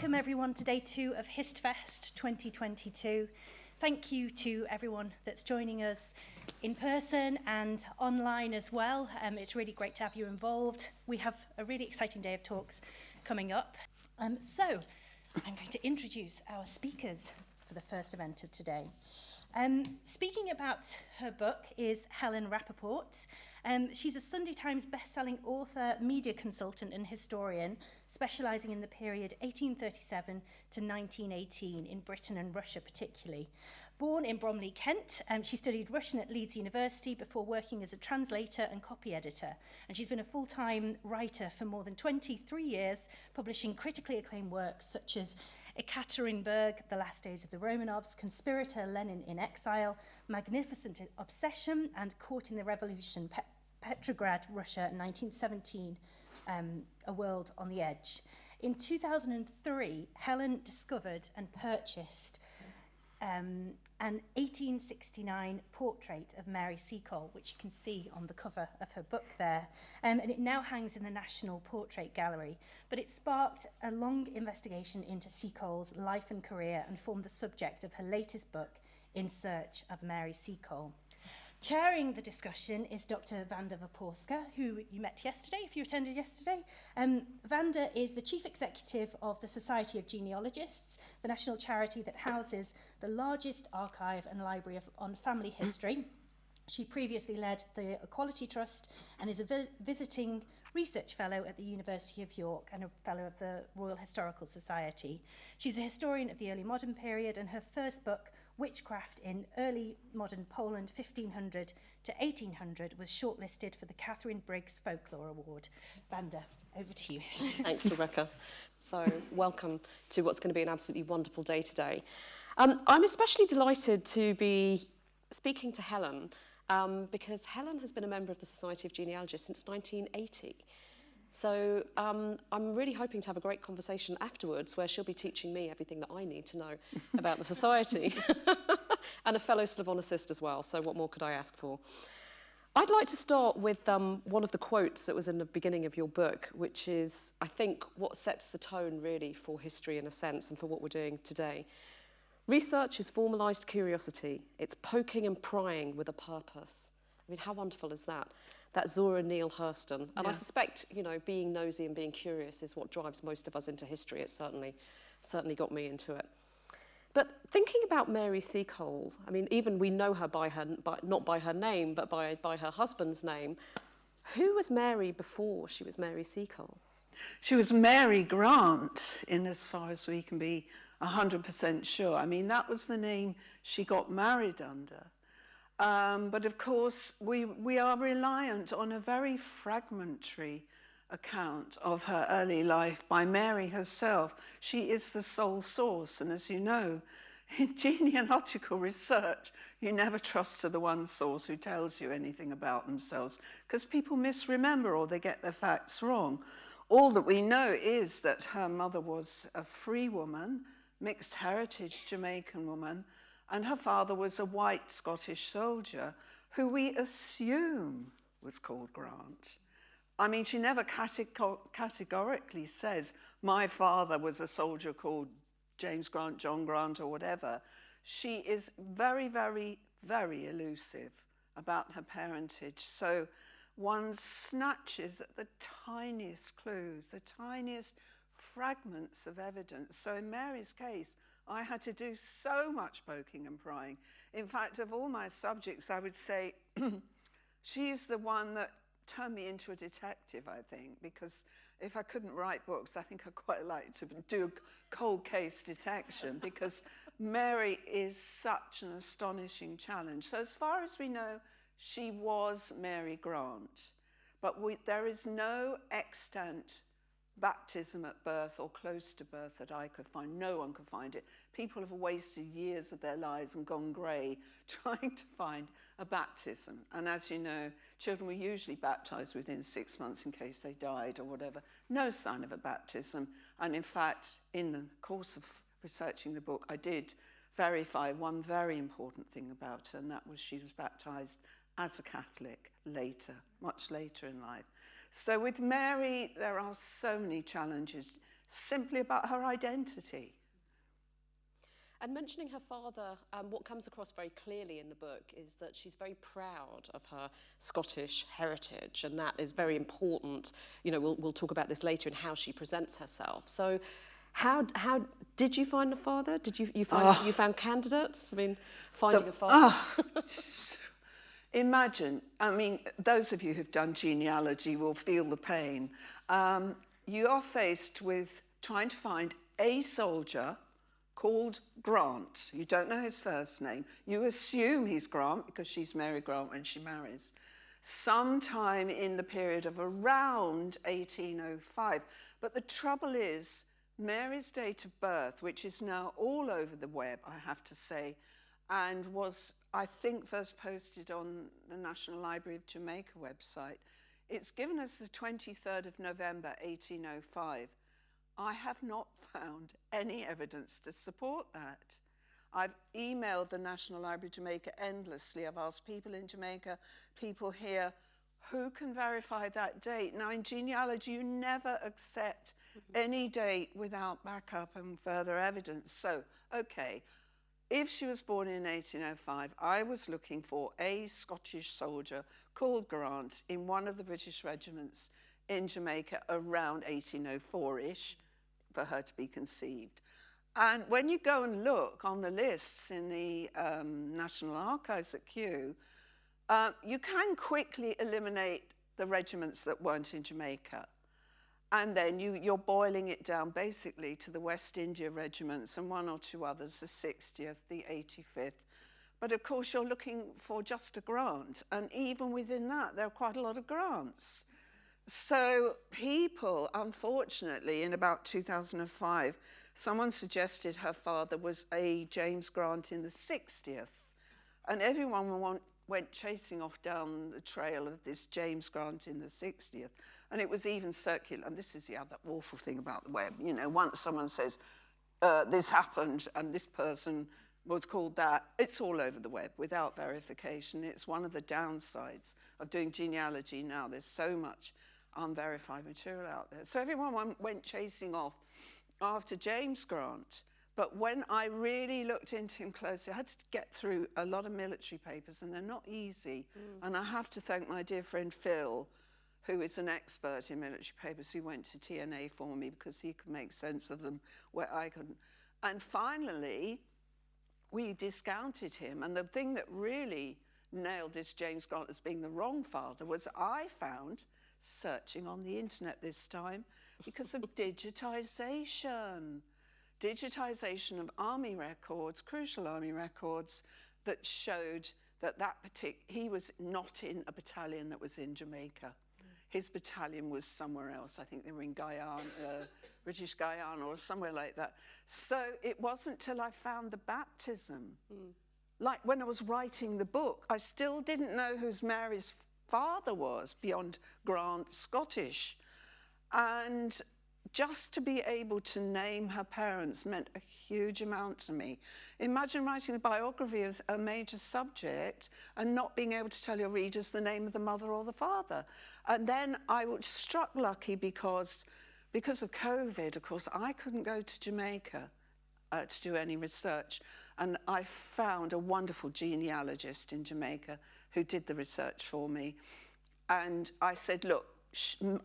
welcome everyone to day two of HistFest 2022. Thank you to everyone that's joining us in person and online as well. Um, it's really great to have you involved. We have a really exciting day of talks coming up. Um, so I'm going to introduce our speakers for the first event of today. Um, speaking about her book is Helen Rappaport. Um, she's a Sunday Times best-selling author, media consultant and historian, specialising in the period 1837 to 1918 in Britain and Russia particularly. Born in Bromley, Kent, um, she studied Russian at Leeds University before working as a translator and copy editor. And she's been a full-time writer for more than 23 years, publishing critically acclaimed works such as Ekaterinburg, The Last Days of the Romanovs, Conspirator Lenin in Exile, Magnificent Obsession and Caught in the Revolution, Pe Petrograd, Russia, 1917, um, A World on the Edge. In 2003, Helen discovered and purchased um, an 1869 portrait of Mary Seacole, which you can see on the cover of her book there. Um, and it now hangs in the National Portrait Gallery. But it sparked a long investigation into Seacole's life and career and formed the subject of her latest book, In Search of Mary Seacole. Chairing the discussion is Dr. Wanda Wyporska, who you met yesterday, if you attended yesterday. Um, Vanda is the Chief Executive of the Society of Genealogists, the national charity that houses the largest archive and library of, on family history. She previously led the Equality Trust and is a vi visiting Research Fellow at the University of York and a Fellow of the Royal Historical Society. She's a historian of the early modern period and her first book, Witchcraft in Early Modern Poland 1500 to 1800, was shortlisted for the Catherine Briggs Folklore Award. Vanda, over to you. Thanks, Rebecca. So, welcome to what's going to be an absolutely wonderful day today. Um, I'm especially delighted to be speaking to Helen um, because Helen has been a member of the Society of Genealogists since 1980. So um, I'm really hoping to have a great conversation afterwards where she'll be teaching me everything that I need to know about the society and a fellow Slavonicist as well. So what more could I ask for? I'd like to start with um, one of the quotes that was in the beginning of your book, which is, I think, what sets the tone really for history in a sense and for what we're doing today. Research is formalised curiosity. It's poking and prying with a purpose. I mean, how wonderful is that? that Zora Neale Hurston. And yeah. I suspect, you know, being nosy and being curious is what drives most of us into history. It certainly, certainly got me into it. But thinking about Mary Seacole, I mean, even we know her by her, by, not by her name, but by, by her husband's name. Who was Mary before she was Mary Seacole? She was Mary Grant, in as far as we can be 100% sure. I mean, that was the name she got married under. Um, but of course, we, we are reliant on a very fragmentary account of her early life by Mary herself. She is the sole source, and as you know, in genealogical research, you never trust to the one source who tells you anything about themselves because people misremember or they get their facts wrong. All that we know is that her mother was a free woman, mixed heritage Jamaican woman, and her father was a white Scottish soldier who we assume was called Grant. I mean, she never categorically says, my father was a soldier called James Grant, John Grant, or whatever. She is very, very, very elusive about her parentage. So one snatches at the tiniest clues, the tiniest fragments of evidence. So in Mary's case, I had to do so much poking and prying. In fact, of all my subjects, I would say she's the one that turned me into a detective, I think, because if I couldn't write books, I think I'd quite like to do cold case detection because Mary is such an astonishing challenge. So as far as we know, she was Mary Grant, but we, there is no extant baptism at birth or close to birth that I could find. No one could find it. People have wasted years of their lives and gone grey trying to find a baptism. And as you know, children were usually baptized within six months in case they died or whatever. No sign of a baptism. And in fact, in the course of researching the book, I did verify one very important thing about her, and that was she was baptized as a Catholic later, much later in life. So with Mary, there are so many challenges. simply about her identity. And mentioning her father, um, what comes across very clearly in the book is that she's very proud of her Scottish heritage, and that is very important. You know, we'll, we'll talk about this later in how she presents herself. So, how, how did you find a father? Did you, you, find, Oh. you found candidates? I mean, finding The- a father. Imagine, I mean, those of you who've done genealogy will feel the pain. Um, you are faced with trying to find a soldier called Grant. You don't know his first name. You assume he's Grant because she's Mary Grant when she marries. Sometime in the period of around 1805. But the trouble is, Mary's date of birth, which is now all over the web, I have to say, and was, I think, first posted on the National Library of Jamaica website. It's given us the 23rd of November 1805. I have not found any evidence to support that. I've emailed the National Library of Jamaica endlessly. I've asked people in Jamaica, people here, who can verify that date? Now, in genealogy, you never accept mm-hmm. any date without backup and further evidence. So, okay, if she was born in 1805, I was looking for a Scottish soldier called Grant in one of the British regiments in Jamaica around 1804-ish for her to be conceived. And when you go and look on the lists in the um, National Archives at Kew, uh, you can quickly eliminate the regiments that weren't in Jamaica. And then you, you're boiling it down basically to the West India regiments and one or two others, the 60th, the 85th. But of course, you're looking for just a grant. And even within that, there are quite a lot of grants. So people, unfortunately, in about 2005, someone suggested her father was a James Grant in the 60th. And everyone went chasing off down the trail of this James Grant in the 60th. And it was even circular. And this is the other awful thing about the web. You know, once someone says, uh, this happened and this person was called that, it's all over the web without verification. It's one of the downsides of doing genealogy now. There's so much unverified material out there. So everyone went- chasing off after James Grant. But when I really looked into him closely, I had to get through a lot of military papers, and they're not easy. And I have to thank my dear friend Phil, who is an expert in military papers, who went to TNA for me because he could make sense of them where I couldn't. And finally, we discounted him. And the thing that really nailed this James Grant as being the wrong father was I found, searching on the internet this time, because of digitization. Digitization of army records, crucial army records, that showed that that partic- he was not in a battalion that was in Jamaica. His battalion was somewhere else. I think they were in Guyana, uh, British Guyana, or somewhere like that. So it wasn't till I found the baptism. Like when I was writing the book, I still didn't know whose Mary's father was beyond Grant Scottish. And just to be able to name her parents meant a huge amount to me. Imagine writing the biography as a major subject and not being able to tell your readers the name of the mother or the father. And then I was struck lucky because, because of COVID, of course, I couldn't go to Jamaica uh, to do any research. And I found a wonderful genealogist in Jamaica who did the research for me. And I said, look,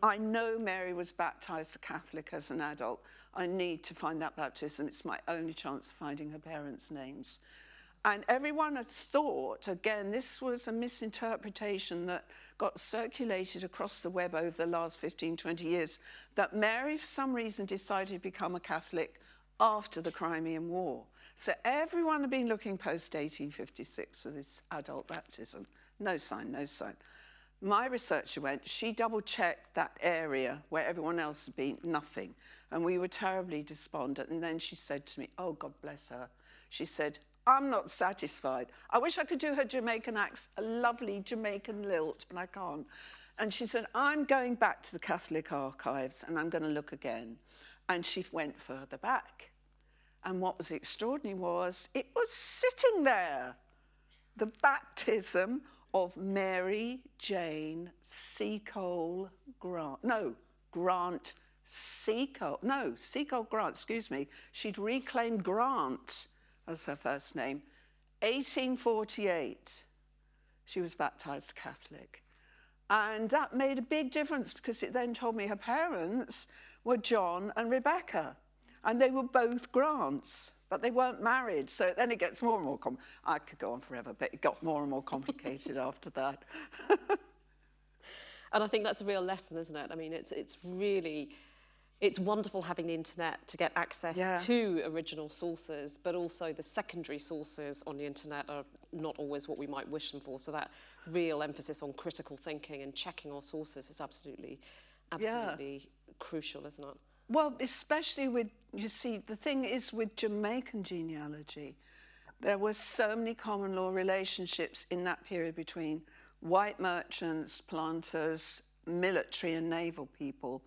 I know Mary was baptized Catholic as an adult. I need to find that baptism. It's my only chance of finding her parents' names. And everyone had thought, again, this was a misinterpretation that got circulated across the web over the last 15, 20 years, that Mary, for some reason, decided to become a Catholic after the Crimean War. So everyone had been looking post 1856 for this adult baptism. No sign, no sign. My researcher went, she double checked that area where everyone else had been, nothing. And we were terribly despondent. And then she said to me, Oh, God bless her. She said, I'm not satisfied. I wish I could do her Jamaican accent, a lovely Jamaican lilt, but I can't. And she said, I'm going back to the Catholic archives and I'm going to look again. And she went further back. And what was extraordinary was it was sitting there the baptism of Mary Jane Seacole Grant. No, Grant Seacole, no, Seacole Grant, excuse me, she'd reclaimed Grant as her first name. 1848, she was baptized Catholic. And that made a big difference because it then told me her parents were John and Rebecca. And they were both Grants, but they weren't married. So then it gets more and more com I could go on forever, but it got more and more complicated after that. and I think that's a real lesson, isn't it? I mean, it's, it's really it's wonderful having the internet to get access yeah. to original sources, but also the secondary sources on the internet are not always what we might wish them for. So that real emphasis on critical thinking and checking our sources is absolutely, absolutely yeah. crucial, isn't it? Well, especially with, you see, the thing is with Jamaican genealogy, there were so many common law relationships in that period between white merchants, planters, military and naval people,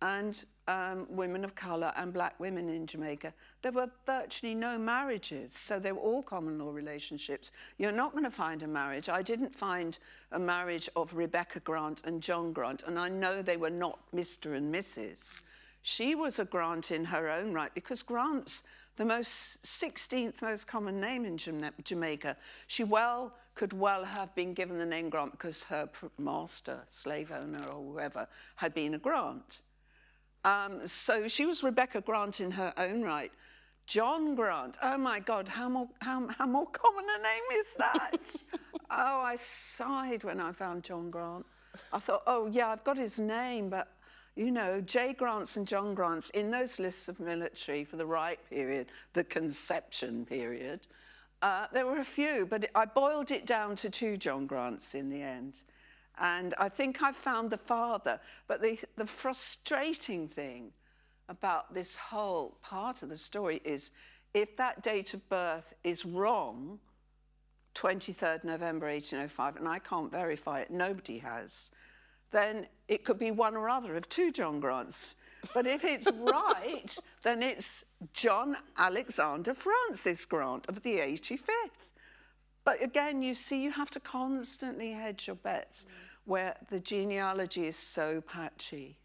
and um, women of colour and black women in Jamaica, there were virtually no marriages. So they were all common law relationships. You're not going to find a marriage. I didn't find a marriage of Rebecca Grant and John Grant, and I know they were not Mr. and Mrs. She was a Grant in her own right because Grant's the most 16th most common name in Jamaica. She well could well have been given the name Grant because her master, slave owner or whoever, had been a Grant. Um, so she was Rebecca Grant in her own right. John Grant, oh my God, how more, how, how more common a name is that? oh, I sighed when I found John Grant. I thought, oh yeah, I've got his name, but you know, J. Grants and John Grants in those lists of military for the right period, the conception period, uh, there were a few, but I boiled it down to two John Grants in the end. And I think I've found the father. But the, the frustrating thing about this whole part of the story is if that date of birth is wrong, 23rd November 1805, and I can't verify it, nobody has, then it could be one or other of two John Grants. But if it's right, then it's John Alexander Francis Grant of the 85th. But again, you see, you have to constantly hedge your bets where the genealogy is so patchy.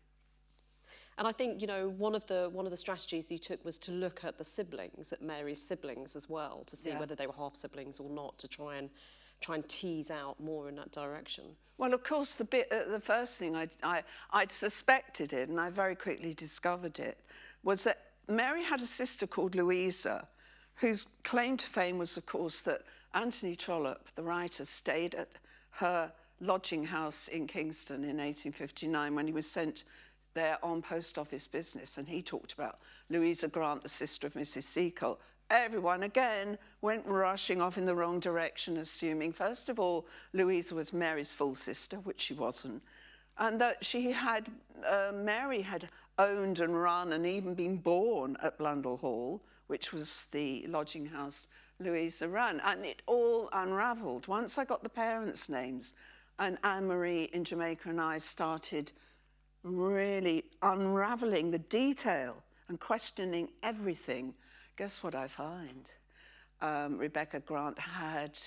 And I think, you know, one of the one of the strategies you took was to look at the siblings, at Mary's siblings as well, to see yeah. whether they were half siblings or not, to try and try and tease out more in that direction. Well, of course, the bit uh, the first thing I'd, I I'd suspected it, and I very quickly discovered it, was that Mary had a sister called Louisa, whose claim to fame was, of course, that Anthony Trollope, the writer, stayed at her lodging house in Kingston in 1859 when he was sent there on post office business. And he talked about Louisa Grant, the sister of Mrs. Seacole. Everyone again went rushing off in the wrong direction, assuming, first of all, Louisa was Mary's full sister, which she wasn't, and that she had, uh, Mary had owned and run and even been born at Blundell Hall, which was the lodging house Louisa ran. And it all unravelled. Once I got the parents' names, and Anne-Marie in Jamaica and I started really unraveling the detail and questioning everything. Guess what I find? Um, Rebecca Grant had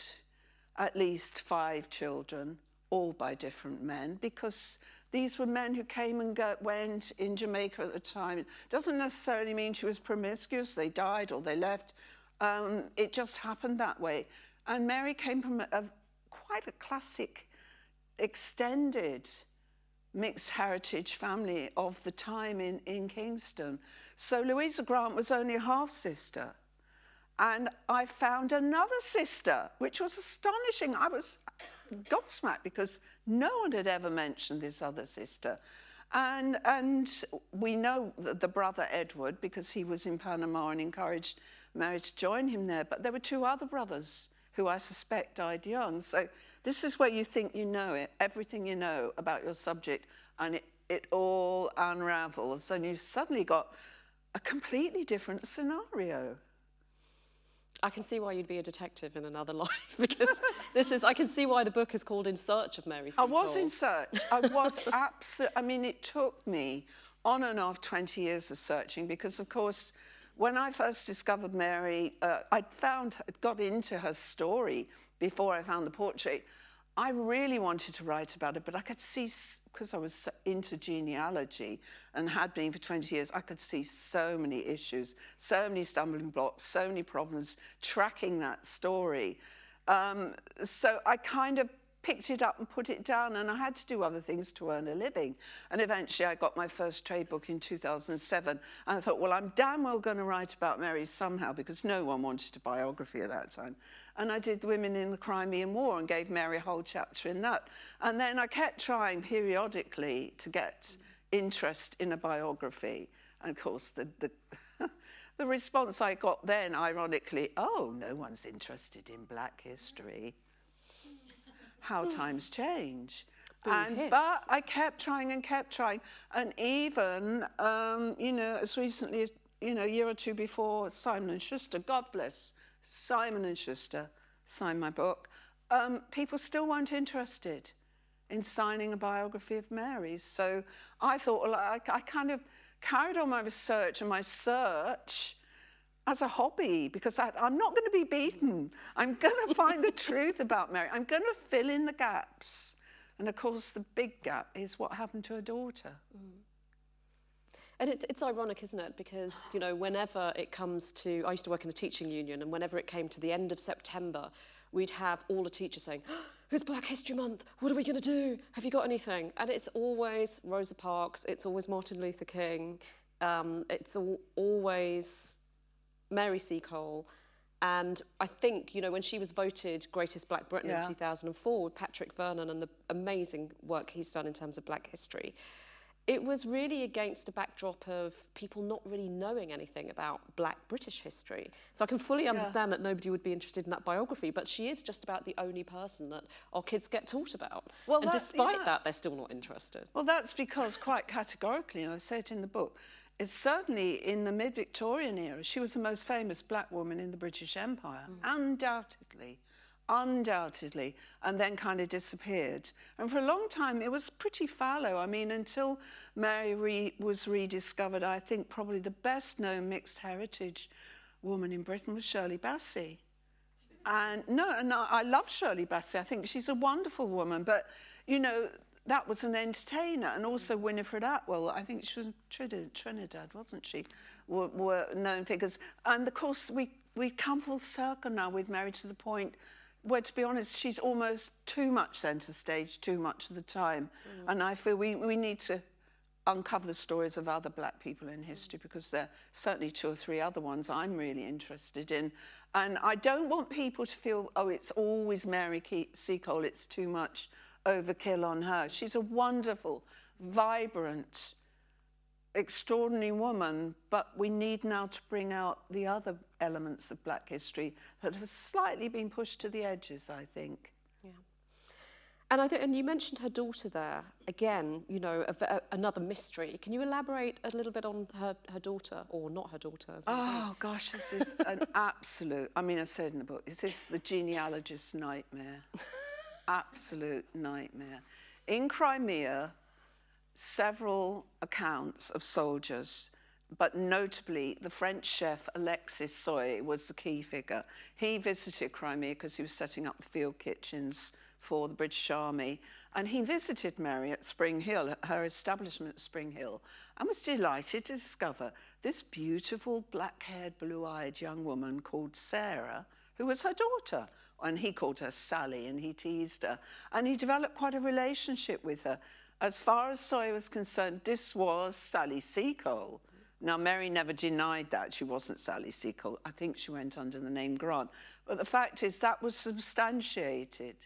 at least five children, all by different men, because these were men who came and go, went in Jamaica at the time. It doesn't necessarily mean she was promiscuous, they died or they left. Um, it just happened that way. And Mary came from a, a quite a classic extended mixed heritage family of the time in, in Kingston. So Louisa Grant was only a half sister. And I found another sister, which was astonishing. I was gobsmacked because no one had ever mentioned this other sister. And, and we know the brother Edward because he was in Panama and encouraged Mary to join him there. But there were two other brothers who I suspect died young. So this is where you think you know it, everything you know about your subject, and it, it all unravels, and you've suddenly got a completely different scenario. I can see why you'd be a detective in another life because this is, I can see why the book is called In Search of Mary I was in search. I was absolutely, I mean, it took me on and off 20 years of searching because, of course, when I first discovered Mary, uh, I'd found, got into her story before I found the portrait, I really wanted to write about it, but I could see, because I was into genealogy and had been for 20 years, I could see so many issues, so many stumbling blocks, so many problems tracking that story. Um, so I kind of picked it up and put it down and I had to do other things to earn a living. And eventually I got my first trade book in 2007 and I thought, well, I'm damn well going to write about Mary somehow because no one wanted a biography at that time. And I did Women in the Crimean War and gave Mary a whole chapter in that. And then I kept trying periodically to get interest in a biography. And of course, the, the the response I got then, ironically, oh, no one's interested in black history how times change. And, but I kept trying and kept trying. And even, um, you know, as recently as, you know, a year or two before, Simon and Schuster, God bless Simon and Schuster, signed my book, um, people still weren't interested in signing a biography of Mary. So I thought, well, I, I kind of carried on my research and my search as a hobby because I, am not going to be beaten. I'm going to find the truth about Mary. I'm going to fill in the gaps. And of course, the big gap is what happened to her daughter. Mm. And it, it's ironic, isn't it? Because, you know, whenever it comes to, I used to work in a teaching union, and whenever it came to the end of September, we'd have all the teachers saying, oh, it's Black History Month, what are we going to do? Have you got anything? And it's always Rosa Parks, it's always Martin Luther King, um, it's all, always Mary Seacole. And I think, you know, when she was voted Greatest Black Briton yeah. in 2004 with Patrick Vernon and the amazing work he's done in terms of black history, it was really against a backdrop of people not really knowing anything about black British history. So I can fully understand yeah. that nobody would be interested in that biography, but she is just about the only person that our kids get taught about. Well, and despite yeah. that, they're still not interested. Well, that's because quite categorically, and I say it in the book, it's certainly in the mid-Victorian era, she was the most famous black woman in the British Empire, mm. undoubtedly, undoubtedly, and then kind of disappeared. And for a long time, it was pretty fallow. I mean, until Mary re was rediscovered, I think probably the best known mixed heritage woman in Britain was Shirley Bassey. And no, and I love Shirley Bassey. I think she's a wonderful woman, but you know, that was an entertainer. And also Winifred Atwell, I think she was Trinidad, Trinidad wasn't she, were, were known figures. And of course, we, we come full circle now with Mary to the point where, to be honest, she's almost too much centre stage, too much of the time. Mm. And I feel we, we need to uncover the stories of other black people in history because there are certainly two or three other ones I'm really interested in. And I don't want people to feel, oh, it's always Mary Seacole, it's too much overkill on her. She's a wonderful, vibrant, extraordinary woman, but we need now to bring out the other elements of black history that have slightly been pushed to the edges, I think. Yeah. And, I th and you mentioned her daughter there. Again, you know, a, a, another mystery. Can you elaborate a little bit on her, her daughter, or not her daughter? oh, gosh, this is an absolute, I mean, I said in the book, is this the genealogist's nightmare? absolute nightmare. In Crimea, several accounts of soldiers, but notably the French chef Alexis Soyer was the key figure. He visited Crimea because he was setting up the field kitchens for the British Army. And he visited Mary at Spring Hill, at her establishment at Spring Hill, and was delighted to discover this beautiful black-haired, blue-eyed young woman called Sarah, who was her daughter and he called her Sally and he teased her. And he developed quite a relationship with her. As far as Soyer was concerned, this was Sally Seacole. Now, Mary never denied that she wasn't Sally Seacole. I think she went under the name Grant. But the fact is that was substantiated.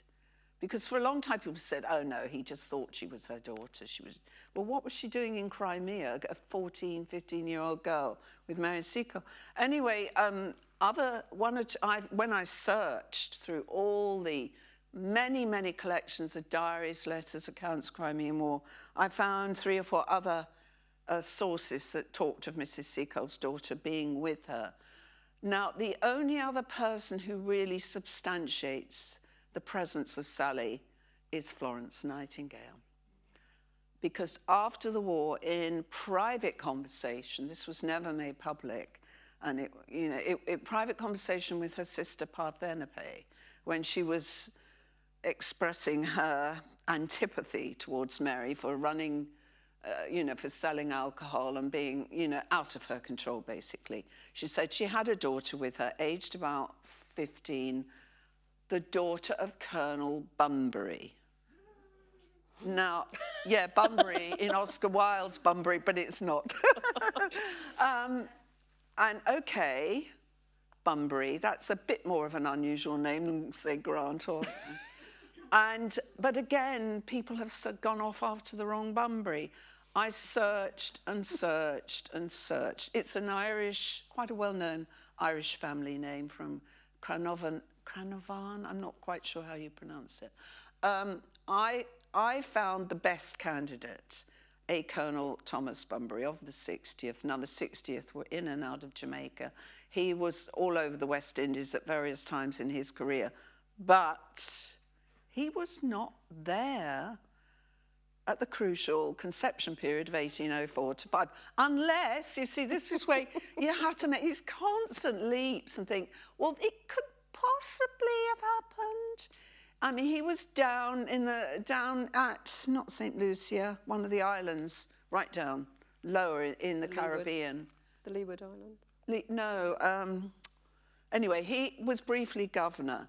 Because for a long time people said, oh no, he just thought she was her daughter. She was, well, what was she doing in Crimea? A 14, 15 year old girl with Mary Seacole. Anyway, um, other one I, when I searched through all the many, many collections of diaries, letters, accounts, Crimean War, I found three or four other uh, sources that talked of Mrs. Seacole's daughter being with her. Now, the only other person who really substantiates the presence of Sally is Florence Nightingale. Because after the war, in private conversation, this was never made public, and it, you know, it, it, private conversation with her sister Parthenope when she was expressing her antipathy towards Mary for running, uh, you know, for selling alcohol and being, you know, out of her control, basically. She said she had a daughter with her, aged about 15, the daughter of Colonel Bunbury. Now, yeah, Bunbury in Oscar Wilde's Bunbury, but it's not. um, and okay, Bunbury, that's a bit more of an unusual name than, say, Grant or. And, but again, people have gone off after the wrong Bunbury. I searched and searched and searched. It's an Irish, quite a well known Irish family name from Cranovan, Cranovan, I'm not quite sure how you pronounce it. Um, I I found the best candidate, a Colonel Thomas Bunbury of the 60th. Now, the 60th were in and out of Jamaica. He was all over the West Indies at various times in his career, but he was not there at the crucial conception period of 1804 to 5, unless, you see, this is where you have to make these constant leaps and think, well, it could possibly have happened I mean, he was down in the down at not Saint Lucia, one of the islands, right down lower in the, the Caribbean. The Leeward Islands. Le no. Um, anyway, he was briefly governor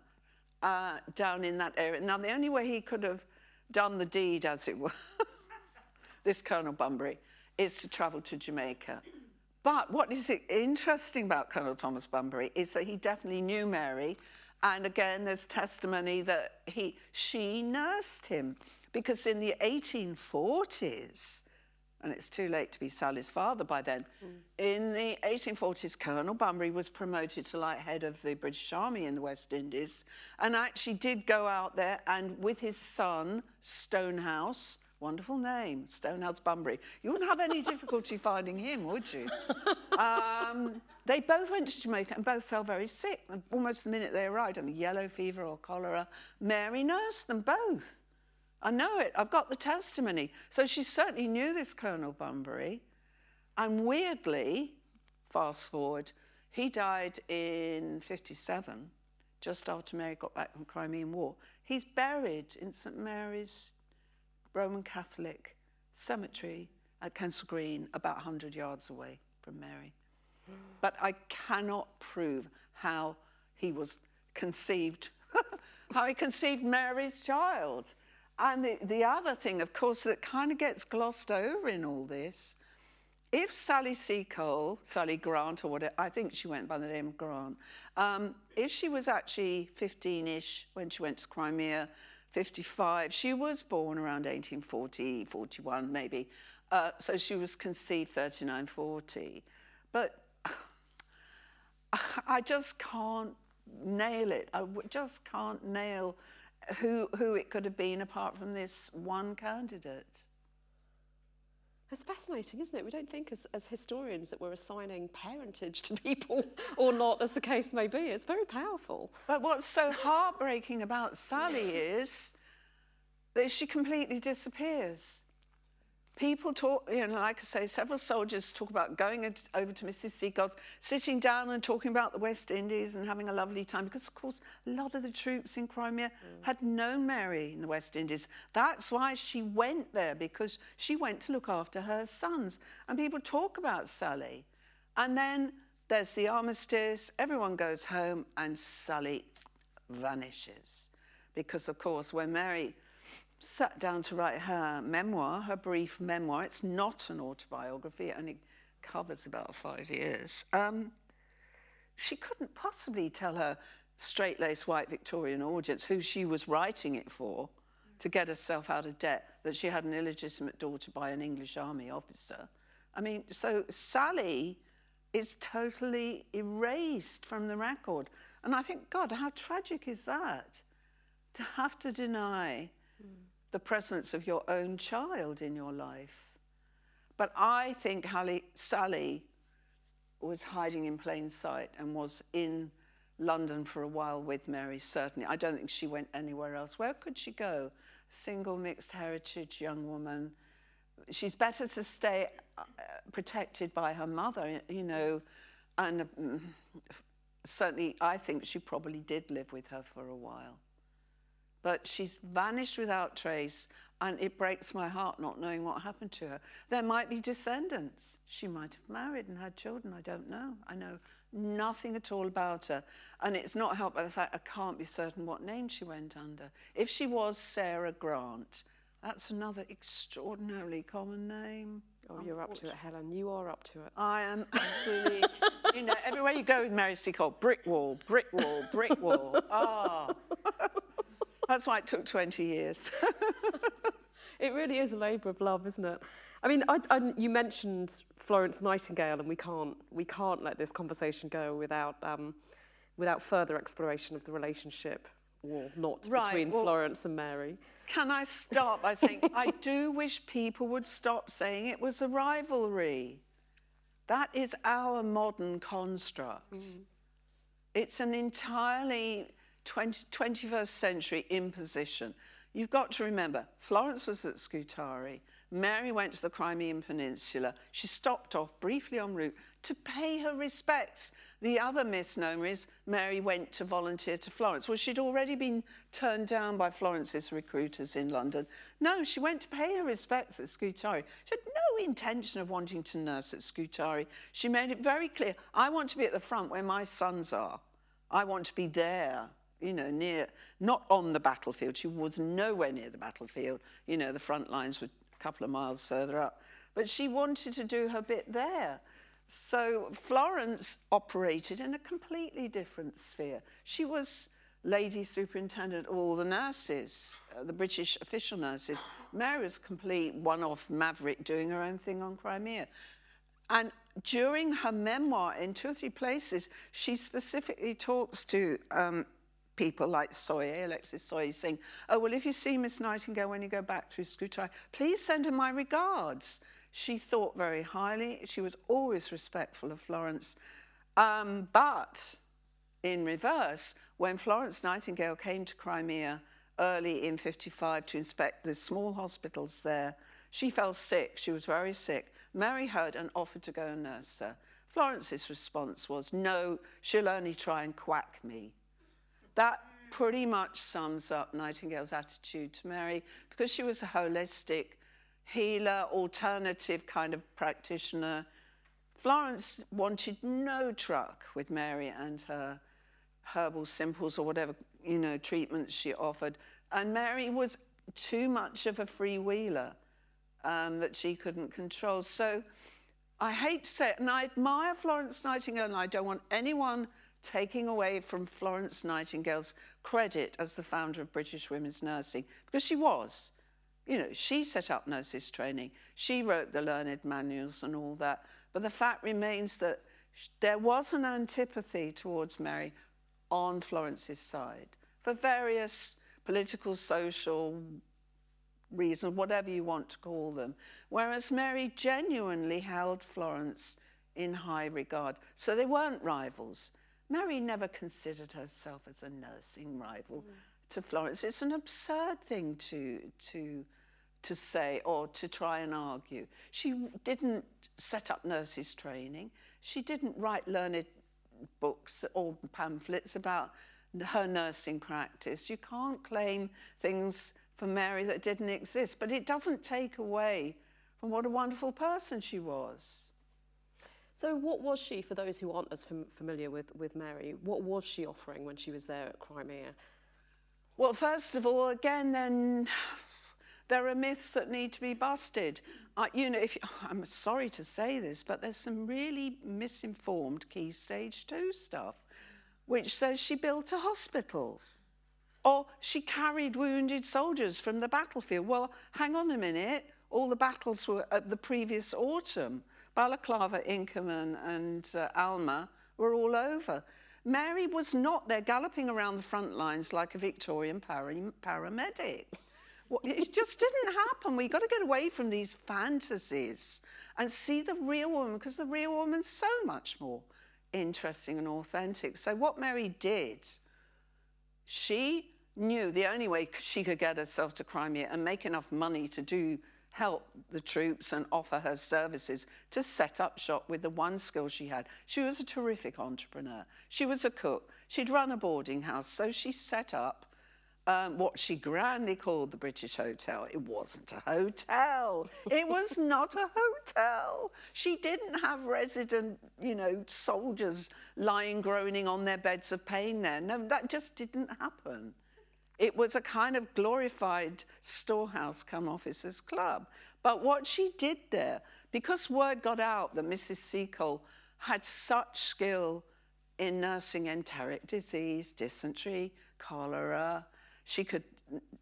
uh, down in that area. Now, the only way he could have done the deed, as it were, this Colonel Bunbury, is to travel to Jamaica. But what is interesting about Colonel Thomas Bunbury is that he definitely knew Mary and again, there's testimony that he, she nursed him because in the 1840s, and it's too late to be Sally's father by then, mm. in the 1840s, Colonel Bunbury was promoted to like head of the British Army in the West Indies and actually did go out there and with his son, Stonehouse, Wonderful name, Stonehouse Bunbury. You wouldn't have any difficulty finding him, would you? Um, they both went to Jamaica and both fell very sick. Almost the minute they arrived, I mean, yellow fever or cholera. Mary nursed them both. I know it. I've got the testimony. So she certainly knew this Colonel Bunbury. And weirdly, fast forward, he died in 57, just after Mary got back from the Crimean War. He's buried in St Mary's Roman Catholic cemetery at Kensal Green, about 100 yards away from Mary. But I cannot prove how he was conceived, how he conceived Mary's child. And the, the other thing, of course, that kind of gets glossed over in all this, if Sally Seacole, Sally Grant, or whatever, I think she went by the name of Grant, um, if she was actually 15-ish when she went to Crimea, 55. She was born around 1840, 41 maybe. Uh, so she was conceived 39, 40. But I just can't nail it. I just can't nail who, who it could have been apart from this one candidate. It's fascinating, isn't it? We don't think as, as historians that we're assigning parentage to people or not, as the case may be. It's very powerful. But what's so heartbreaking about Sally is that she completely disappears. People talk, you know, like I say, several soldiers talk about going over to Mrs. Seacole's, sitting down and talking about the West Indies and having a lovely time, because, of course, a lot of the troops in Crimea mm. had known Mary in the West Indies. That's why she went there, because she went to look after her sons. And people talk about Sally. And then there's the armistice, everyone goes home, and Sally vanishes. Because, of course, when Mary sat down to write her memoir, her brief memoir. It's not an autobiography, it only covers about five years. Um, she couldn't possibly tell her straight-laced white Victorian audience who she was writing it for to get herself out of debt, that she had an illegitimate daughter by an English army officer. I mean, so Sally is totally erased from the record. And I think, God, how tragic is that? To have to deny mm the presence of your own child in your life. But I think Hallie, Sally was hiding in plain sight and was in London for a while with Mary, certainly. I don't think she went anywhere else. Where could she go? Single, mixed heritage young woman. She's better to stay uh, protected by her mother, you know, and um, certainly I think she probably did live with her for a while. But she's vanished without trace, and it breaks my heart not knowing what happened to her. There might be descendants. She might have married and had children. I don't know. I know nothing at all about her. And it's not helped by the fact I can't be certain what name she went under. If she was Sarah Grant, that's another extraordinarily common name. Oh, you're up to it, Helen. You are up to it. I am absolutely, you know, everywhere you go with Mary Seacole, brick wall, brick wall, brick wall. Ah. That's why it took 20 years. It really is a labour of love, isn't it? I mean, I, I, you mentioned Florence Nightingale, and we can't we can't let this conversation go without um, without further exploration of the relationship or not Right, between well- Florence and Mary. Can I start by saying I do wish people would stop saying it was a rivalry. That is our modern construct. It's an entirely 20, 21st century imposition. You've got to remember, Florence was at Scutari. Mary went to the Crimean Peninsula. She stopped off briefly en route to pay her respects. The other misnomer is Mary went to volunteer to Florence. Well, she'd already been turned down by Florence's recruiters in London. No, she went to pay her respects at Scutari. She had no intention of wanting to nurse at Scutari. She made it very clear I want to be at the front where my sons are. I want to be there, you know, near, not on the battlefield. She was nowhere near the battlefield. You know, the front lines were a couple of miles further up. But she wanted to do her bit there. So Florence operated in a completely different sphere. She was lady superintendent of all the nurses, uh, the British official nurses. Mary was complete one-off maverick doing her own thing on Crimea. And during her memoir, in two or three places, she specifically talks to um, people like Soyer, Alexis Soyer, saying, oh, well, if you see Miss Nightingale when you go back through Scutari, please send her my regards. She thought very highly. She was always respectful of Florence. Um, but in reverse, when Florence Nightingale came to Crimea early in 55 to inspect the small hospitals there, she fell sick. She was very sick. Mary heard and offered to go and nurse her. Florence's response was, no, she'll only try and quack me. That pretty much sums up Nightingale's attitude to Mary because she was a holistic healer, alternative kind of practitioner. Florence wanted no truck with Mary and her herbal simples or whatever, you know, treatments she offered. And Mary was too much of a freewheeler um, that she couldn't control. So I hate to say it, and I admire Florence Nightingale, and I don't want anyone taking away from Florence Nightingale's credit as the founder of British women's nursing, because she was. You know, she set up nurses training, she wrote the learned manuals and all that. But the fact remains that there was an antipathy towards Mary on Florence's side for various political, social reasons, whatever you want to call them. Whereas Mary genuinely held Florence in high regard. So they weren't rivals. Mary never considered herself as a nursing rival mm. to Florence. It's an absurd thing to, to, to say or to try and argue. She didn't set up nurses' training. She didn't write learned books or pamphlets about her nursing practice. You can't claim things for Mary that didn't exist, but it doesn't take away from what a wonderful person she was. So, what was she, for those who aren't as fam- familiar with, with Mary, what was she offering when she was there at Crimea? Well, first of all, again, then there are myths that need to be busted. Uh, you know, if I'm sorry to say this, but there's some really misinformed key stage two stuff, which says she built a hospital. Or she carried wounded soldiers from the battlefield. Well, hang on a minute. All the battles were at the previous autumn. Balaclava, Inkerman, and uh, Alma were all over. Mary was not there galloping around the front lines like a Victorian para- paramedic. Well, It just didn't happen. We've got to get away from these fantasies and see the real woman because the real woman's so much more interesting and authentic. So, what Mary did she knew the only way she could get herself to Crimea and make enough money to do help the troops and offer her services to set up shop with the one skill she had. She was a terrific entrepreneur. She was a cook. She'd run a boarding house, so she set up um, what she grandly called the British Hotel. It wasn't a hotel. it was not a hotel. She didn't have resident, you know, soldiers lying groaning on their beds of pain there. No, that just didn't happen. It was a kind of glorified storehouse come officers club. But what she did there, because word got out that Mrs. Seacole had such skill in nursing enteric disease, dysentery, cholera, she could,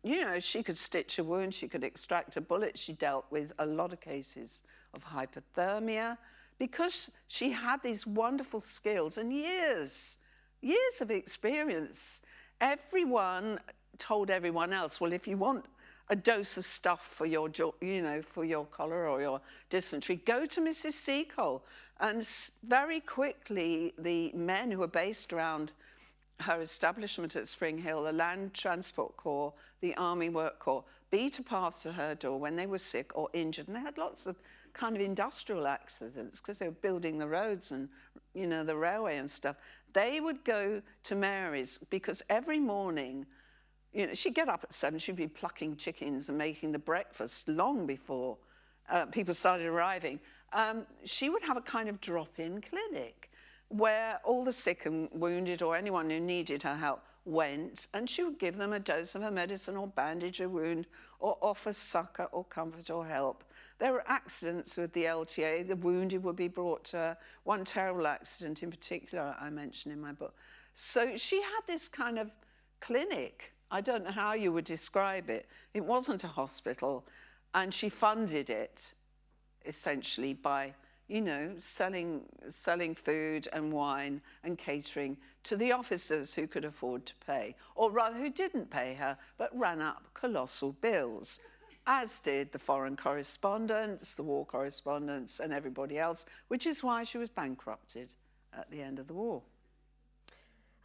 you know, she could stitch a wound, she could extract a bullet. She dealt with a lot of cases of hypothermia because she had these wonderful skills and years, years of experience. Everyone told everyone else, well, if you want a dose of stuff for your, you know, for your cholera or your dysentery, go to Mrs. Seacole. And very quickly, the men who were based around her establishment at Spring Hill, the Land Transport Corps, the Army Work Corps, beat a path to her door when they were sick or injured. And they had lots of kind of industrial accidents because they were building the roads and, you know, the railway and stuff. They would go to Mary's because every morning, you know, she'd get up at seven, she'd be plucking chickens and making the breakfast long before uh, people started arriving. Um, she would have a kind of drop-in clinic where all the sick and wounded or anyone who needed her help went and she would give them a dose of her medicine or bandage a wound or offer succor or comfort or help. There were accidents with the LTA. The wounded would be brought to her. One terrible accident in particular I mention in my book. So she had this kind of clinic. I don't know how you would describe it. It wasn't a hospital. And she funded it essentially by you know, selling, selling food and wine and catering to the officers who could afford to pay, or rather who didn't pay her, but ran up colossal bills, as did the foreign correspondents, the war correspondents, and everybody else, which is why she was bankrupted at the end of the war.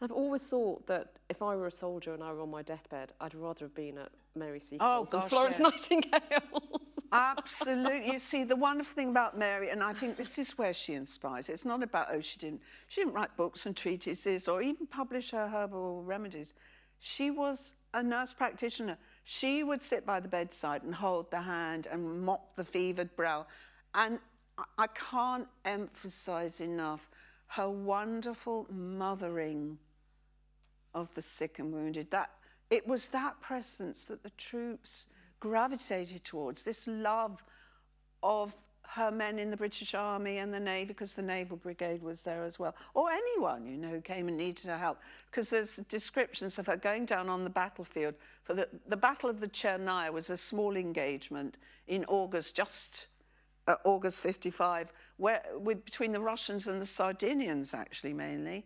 I've always thought that if I were a soldier and I were on my deathbed, I'd rather have been at Mary Seacole's oh, than Florence yes. Nightingale. Absolutely. You see, the wonderful thing about Mary, and I think this is where she inspires. It's not about oh, she didn't she didn't write books and treatises or even publish her herbal remedies. She was a nurse practitioner. She would sit by the bedside and hold the hand and mop the fevered brow. And I can't emphasize enough her wonderful mothering of the sick and wounded. That it was that presence that the troops gravitated towards, this love of her men in the British Army and the Navy, because the Naval Brigade was there as well, or anyone, you know, who came and needed her help. Because there's descriptions of her going down on the battlefield. For the, the Battle of the Chernaya was a small engagement in August, just uh, August 55, where, with, between the Russians and the Sardinians, actually, mainly.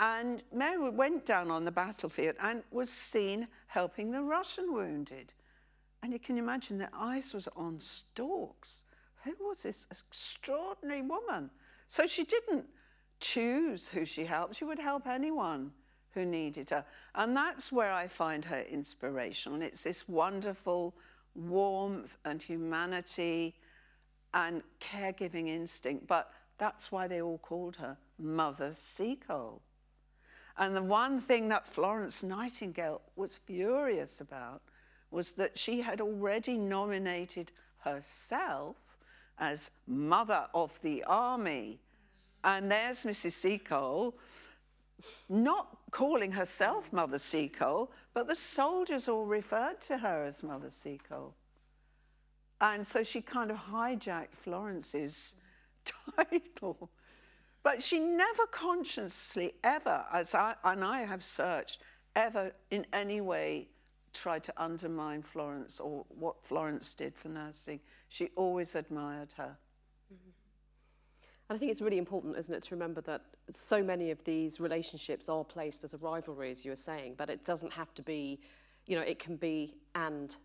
And Mary went down on the battlefield and was seen helping the Russian wounded. And you can imagine their eyes was on stalks. Who was this extraordinary woman? So she didn't choose who she helped. She would help anyone who needed her. And that's where I find her inspirational. It's this wonderful warmth and humanity and caregiving instinct. But that's why they all called her Mother Seacole. And the one thing that Florence Nightingale was furious about was that she had already nominated herself as mother of the army. And there's Mrs. Seacole, not calling herself Mother Seacole, but the soldiers all referred to her as Mother Seacole. And so she kind of hijacked Florence's title. But she never consciously, ever, as I, and I have searched, ever in any way tried to undermine Florence or what Florence did for nursing. She always admired her. And I think it's really important, isn't it, to remember that so many of these relationships are placed as a rivalry, as you were saying, but it doesn't have to be, you know, it can be and.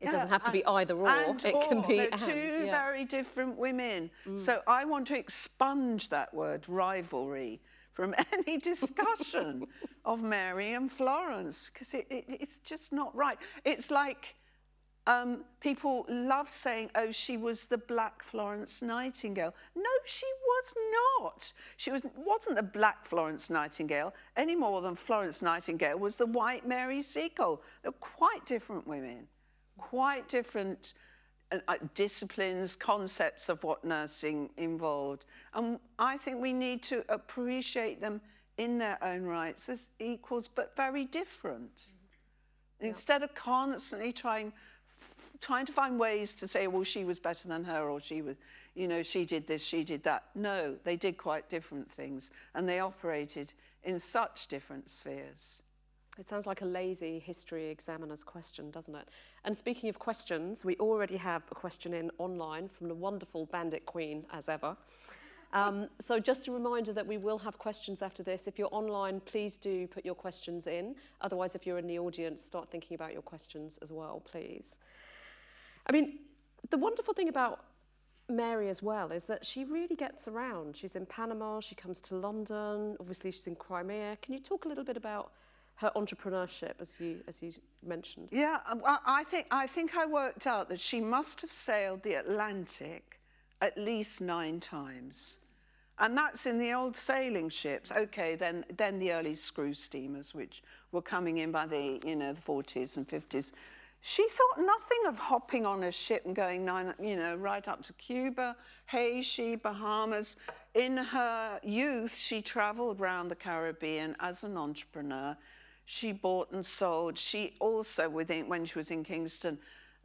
It yeah, doesn't have to be either or. it or. can be They're two yeah. very different women. Mm. So I want to expunge that word rivalry from any discussion of Mary and Florence because it, it, it's just not right. It's like Um, people love saying, oh, she was the black Florence Nightingale. No, she was not. She was, wasn't the black Florence Nightingale any more than Florence Nightingale was the white Mary Seacole. They're quite different women, quite different uh, uh, disciplines, concepts of what nursing involved. And I think we need to appreciate them in their own rights as equals, but very different. Mm -hmm. Instead of constantly trying trying to find ways to say, well, she was better than her or she was, you know, she did this, she did that. No, they did quite different things and they operated in such different spheres. It sounds like a lazy history examiner's question, doesn't it? And speaking of questions, we already have a question in online from the wonderful Bandit Queen, as ever. Um, so just a reminder that we will have questions after this. If you're online, please do put your questions in. Otherwise, if you're in the audience, start thinking about your questions as well, please. I mean, the wonderful thing about Mary as well is that she really gets around. She's in Panama, she comes to London, obviously she's in Crimea. Can you talk a little bit about her entrepreneurship, as you as you mentioned? Yeah, um, I think I think I worked out that she must have sailed the Atlantic at least nine times. And that's in the old sailing ships. Okay, then then the early screw steamers, which were coming in by the you know the 40s and 50s. She thought nothing of hopping on a ship and going, nine, you know, right up to Cuba, Haiti, Bahamas. In her youth, she traveled around the Caribbean as an entrepreneur. She bought and sold. She also, within, when she was in Kingston,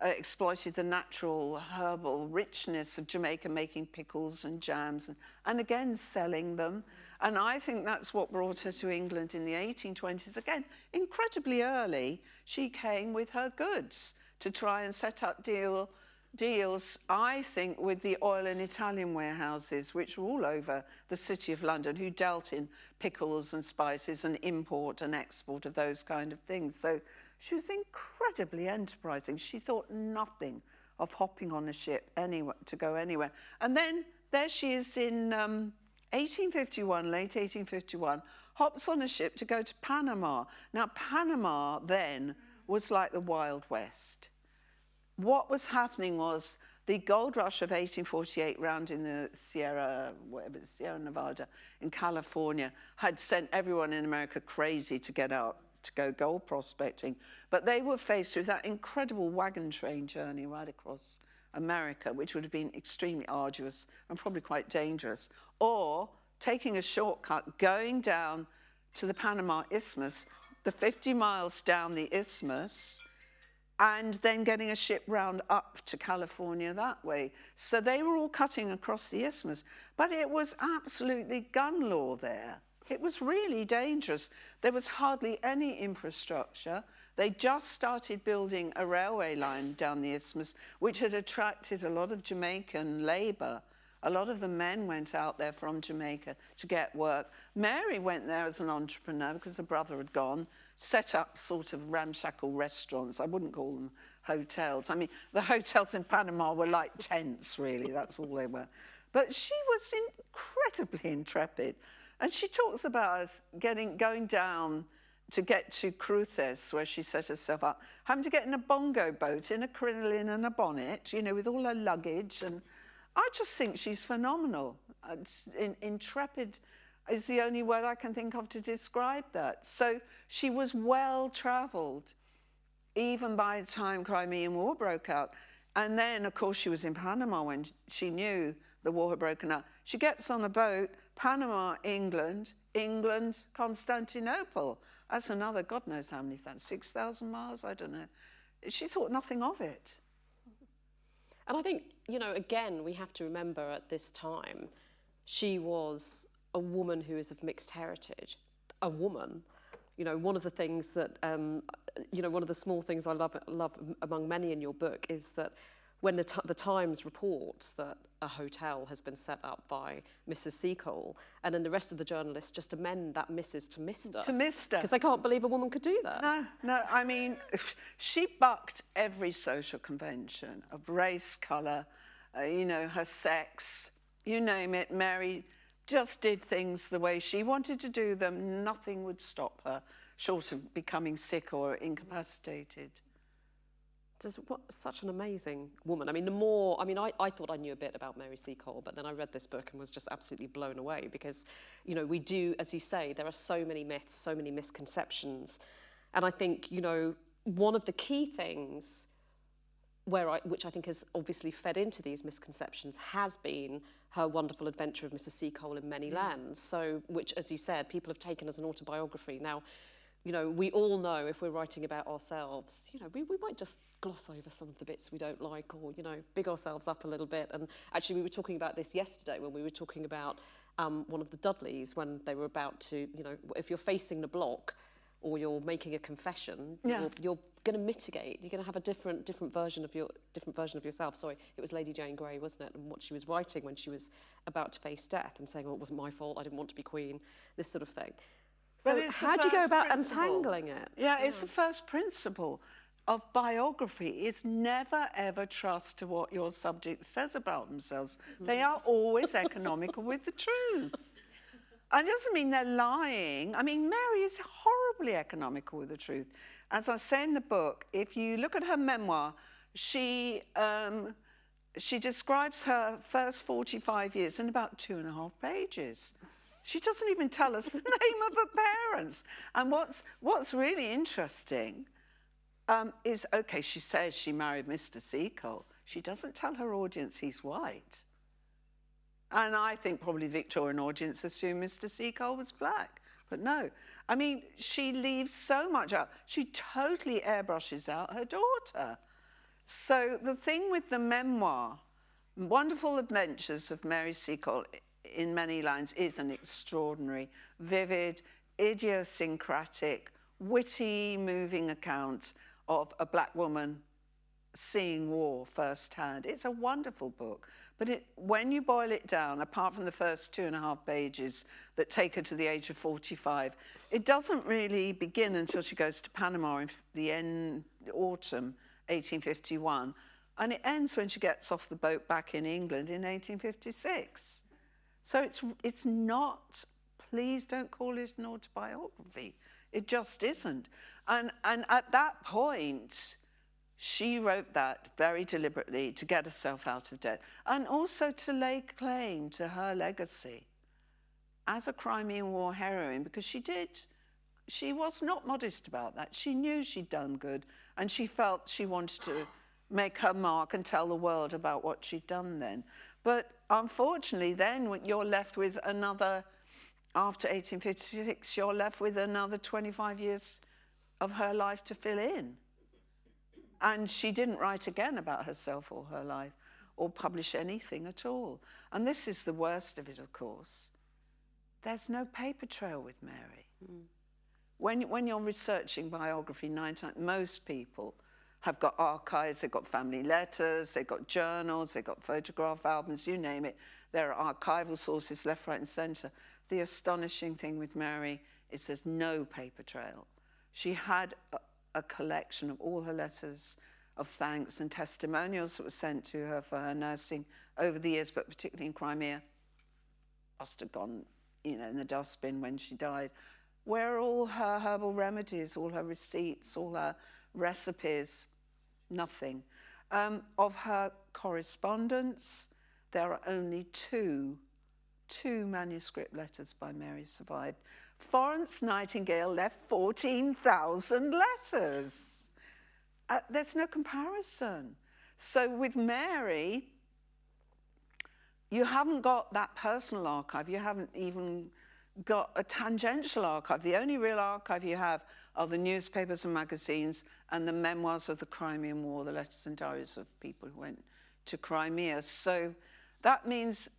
uh, exploited the natural herbal richness of Jamaica, making pickles and jams, and, and again selling them. And I think that's what brought her to England in the 1820s. Again, incredibly early, she came with her goods to try and set up deal, deals, I think, with the oil and Italian warehouses, which were all over the city of London, who dealt in pickles and spices and import and export of those kind of things. So she was incredibly enterprising. She thought nothing of hopping on a ship anywhere, to go anywhere. And then there she is in um, 1851, late 1851, hops on a ship to go to Panama. Now, Panama then was like the Wild West. What was happening was the gold rush of 1848 round in the Sierra, whatever, Sierra Nevada in California had sent everyone in America crazy to get out to go gold prospecting. But they were faced with that incredible wagon train journey right across America, which would have been extremely arduous and probably quite dangerous, or taking a shortcut, going down to the Panama Isthmus, the 50 miles down the isthmus, and then getting a ship round up to California that way. So they were all cutting across the isthmus, but it was absolutely gun law there. It was really dangerous. There was hardly any infrastructure. They just started building a railway line down the isthmus, which had attracted a lot of Jamaican labour. A lot of the men went out there from Jamaica to get work. Mary went there as an entrepreneur because her brother had gone, set up sort of ramshackle restaurants. I wouldn't call them hotels. I mean, the hotels in Panama were like tents, really. That's all they were. But she was incredibly intrepid. And she talks about us getting, going down to get to Cruces, where she set herself up, having to get in a bongo boat, in a crinoline and a bonnet, you know, with all her luggage. And I just think she's phenomenal. Uh, in, intrepid is the only word I can think of to describe that. So she was well travelled, even by the time Crimean War broke out. And then, of course, she was in Panama when she knew the war had broken out. She gets on a boat Panama, England, England, Constantinople. That's another, God knows how many, 6,000 miles? I don't know. She thought nothing of it. And I think, you know, again, we have to remember at this time, she was a woman who is of mixed heritage, a woman. You know, one of the things that, um, you know, one of the small things I love, love among many in your book is that when the, the Times reports that a hotel has been set up by Mrs. Seacole, and then the rest of the journalists just amend that Mrs. to Mr. To Mr. Because they can't believe a woman could do that. No, no, I mean, she bucked every social convention of race, colour, uh, you know, her sex, you name it. Mary just did things the way she wanted to do them. Nothing would stop her, short of becoming sick or incapacitated. Just what, such an amazing woman. I mean, the more, I mean, I, I thought I knew a bit about Mary Seacole, but then I read this book and was just absolutely blown away because, you know, we do, as you say, there are so many myths, so many misconceptions. And I think, you know, one of the key things where I, which I think has obviously fed into these misconceptions has been her wonderful adventure of Mrs. Seacole in many mm. lands. So, which, as you said, people have taken as an autobiography. Now, you know, we all know if we're writing about ourselves, you know, we, we might just gloss over some of the bits we don't like or, you know, big ourselves up a little bit. And actually, we were talking about this yesterday when we were talking about um, one of the Dudleys when they were about to, you know, if you're facing the block or you're making a confession, Yeah. you're, you're going to mitigate. You're going to have a different different version of your different version of yourself. Sorry, it was Lady Jane Grey, wasn't it? And what she was writing when she was about to face death and saying, "Oh, it wasn't my fault. I didn't want to be queen." This sort of thing. So how do you go about principle. untangling it? Yeah, it's the first principle of biography is never ever trust to what your subject says about themselves. They are always economical with the truth. And it doesn't mean they're lying. I mean, Mary is horribly economical with the truth. As I say in the book, if you look at her memoir, she um, she describes her first 45 years in about two and a half pages. She doesn't even tell us the name of her parents. And what's what's really interesting um, is okay. She says she married Mr. Seacole. She doesn't tell her audience he's white. And I think probably Victorian audience assumed Mr. Seacole was black. But no. I mean, she leaves so much out. She totally airbrushes out her daughter. So the thing with the memoir, Wonderful Adventures of Mary Seacole in many lands is an extraordinary, vivid, idiosyncratic, witty, moving account of a black woman seeing war firsthand. It's a wonderful book, but it, when you boil it down, apart from the first two and a half pages that take her to the age of 45, it doesn't really begin until she goes to Panama in the end, autumn 1851, and it ends when she gets off the boat back in England in 1856. So it's, it's not, please don't call it an autobiography. It just isn't. And, and at that point, she wrote that very deliberately to get herself out of debt and also to lay claim to her legacy as a Crimean War heroine because she did, she was not modest about that. She knew she'd done good and she felt she wanted to make her mark and tell the world about what she'd done then. But unfortunately, then you're left with another, after 1856, you're left with another 25 years of her life to fill in. And she didn't write again about herself or her life or publish anything at all. And this is the worst of it, of course. There's no paper trail with Mary. Hmm. When, when you're researching biography, nine times, most people have got archives, they've got family letters, they've got journals, they've got photograph albums, you name it. There are archival sources left, right, and centre. The astonishing thing with Mary is there's no paper trail. She had a, a collection of all her letters of thanks and testimonials that were sent to her for her nursing over the years, but particularly in Crimea. Must have gone, you know, in the dustbin when she died. Where are all her herbal remedies, all her receipts, all her recipes? Nothing. Um, of her correspondence, there are only two, two manuscript letters by Mary survived. Florence Nightingale left 14,000 letters. Uh, there's no comparison. So with Mary, you haven't got that personal archive. You haven't even got a tangential archive. The only real archive you have are the newspapers and magazines and the memoirs of the Crimean War, the letters and diaries of people who went to Crimea. So that means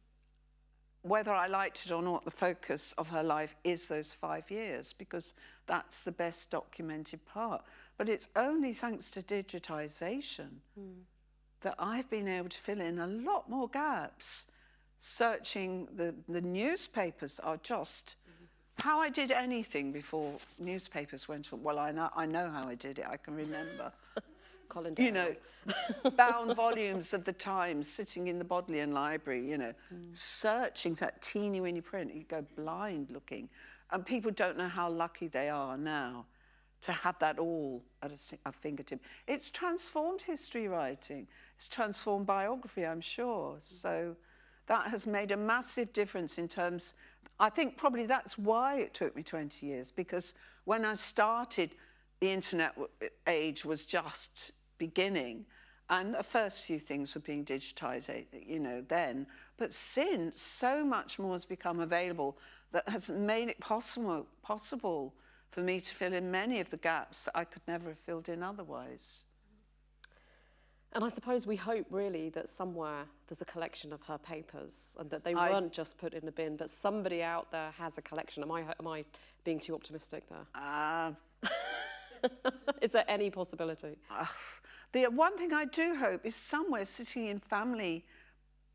whether I liked it or not, the focus of her life is those five years because that's the best documented part. But it's only thanks to digitization hmm. that I've been able to fill in a lot more gaps. Searching the, the newspapers are just how I did anything before newspapers went on. Well, I know, I know how I did it, I can remember. Colin you know, bound volumes of the Times sitting in the Bodleian Library, you know, mm. searching that teeny weeny print. You go blind looking. And people don't know how lucky they are now to have that all at a, a fingertip. It's transformed history writing. It's transformed biography, I'm sure. So that has made a massive difference in terms. I think probably that's why it took me 20 years because when I started, the internet age was just beginning. And the first few things were being digitized, you know, then. But since, so much more has become available that has made it possible, possible for me to fill in many of the gaps that I could never have filled in otherwise. And I suppose we hope really that somewhere there's a collection of her papers and that they I- weren't just put in a bin, but somebody out there has a collection. Am I, am I being too optimistic there? Ah, Is there any possibility? Ah, the one thing I do hope is somewhere sitting in family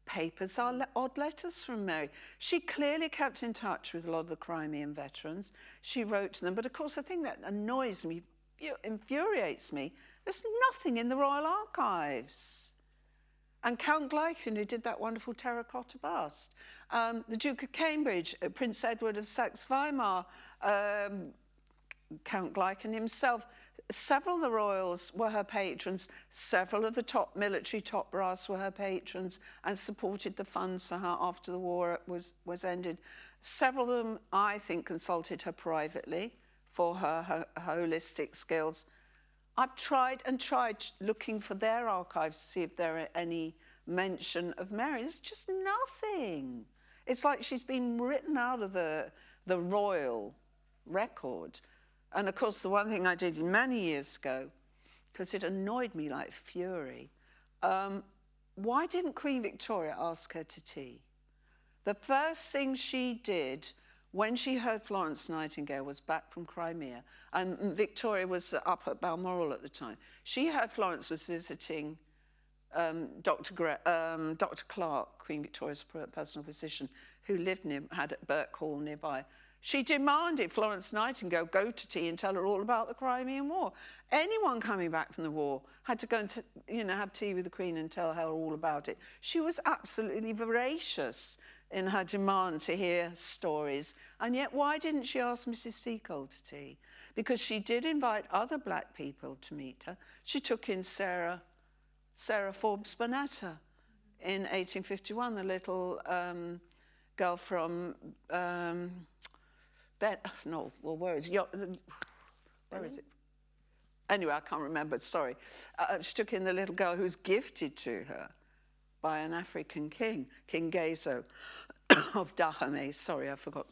papers are le- odd letters from Mary. She clearly kept in touch with a lot of the Crimean veterans. She wrote to them, but of course, the thing that annoys me, infuriates me, there's nothing in the Royal Archives. And Count Gleichen, who did that wonderful terracotta bust, um, the Duke of Cambridge, uh, Prince Edward of Saxe-Weimar, um, Count Gleichen himself. Several of the royals were her patrons. Several of the top military top brass were her patrons and supported the funds for her after the war was, was ended. Several of them, I think, consulted her privately for her, her, holistic skills. I've tried and tried looking for their archives to see if there are any mention of Mary. There's just nothing. It's like she's been written out of the, the royal record. And of course, the one thing I did many years ago, because it annoyed me like fury, um, why didn't Queen Victoria ask her to tea? The first thing she did when she heard Florence Nightingale was back from Crimea, and Victoria was up at Balmoral at the time. She heard Florence was visiting um, Dr. Gre- um, Dr. Clark, Queen Victoria's personal physician, who lived near, had at Birkhall nearby. She demanded Florence Nightingale go to tea and tell her all about the Crimean War. Anyone coming back from the war had to go and you know have tea with the Queen and tell her all about it. She was absolutely voracious in her demand to hear stories. And yet, why didn't she ask Mrs. Seacole to tea? Because she did invite other black people to meet her. She took in Sarah Sarah Forbes Bonetta in 1851, the little um, girl from um, Ben, no, well, where is, where is it? Anyway, I can't remember. Sorry. Uh, she took in the little girl who was gifted to her by an African king, King Gezo of Dahomey. Sorry, I forgot.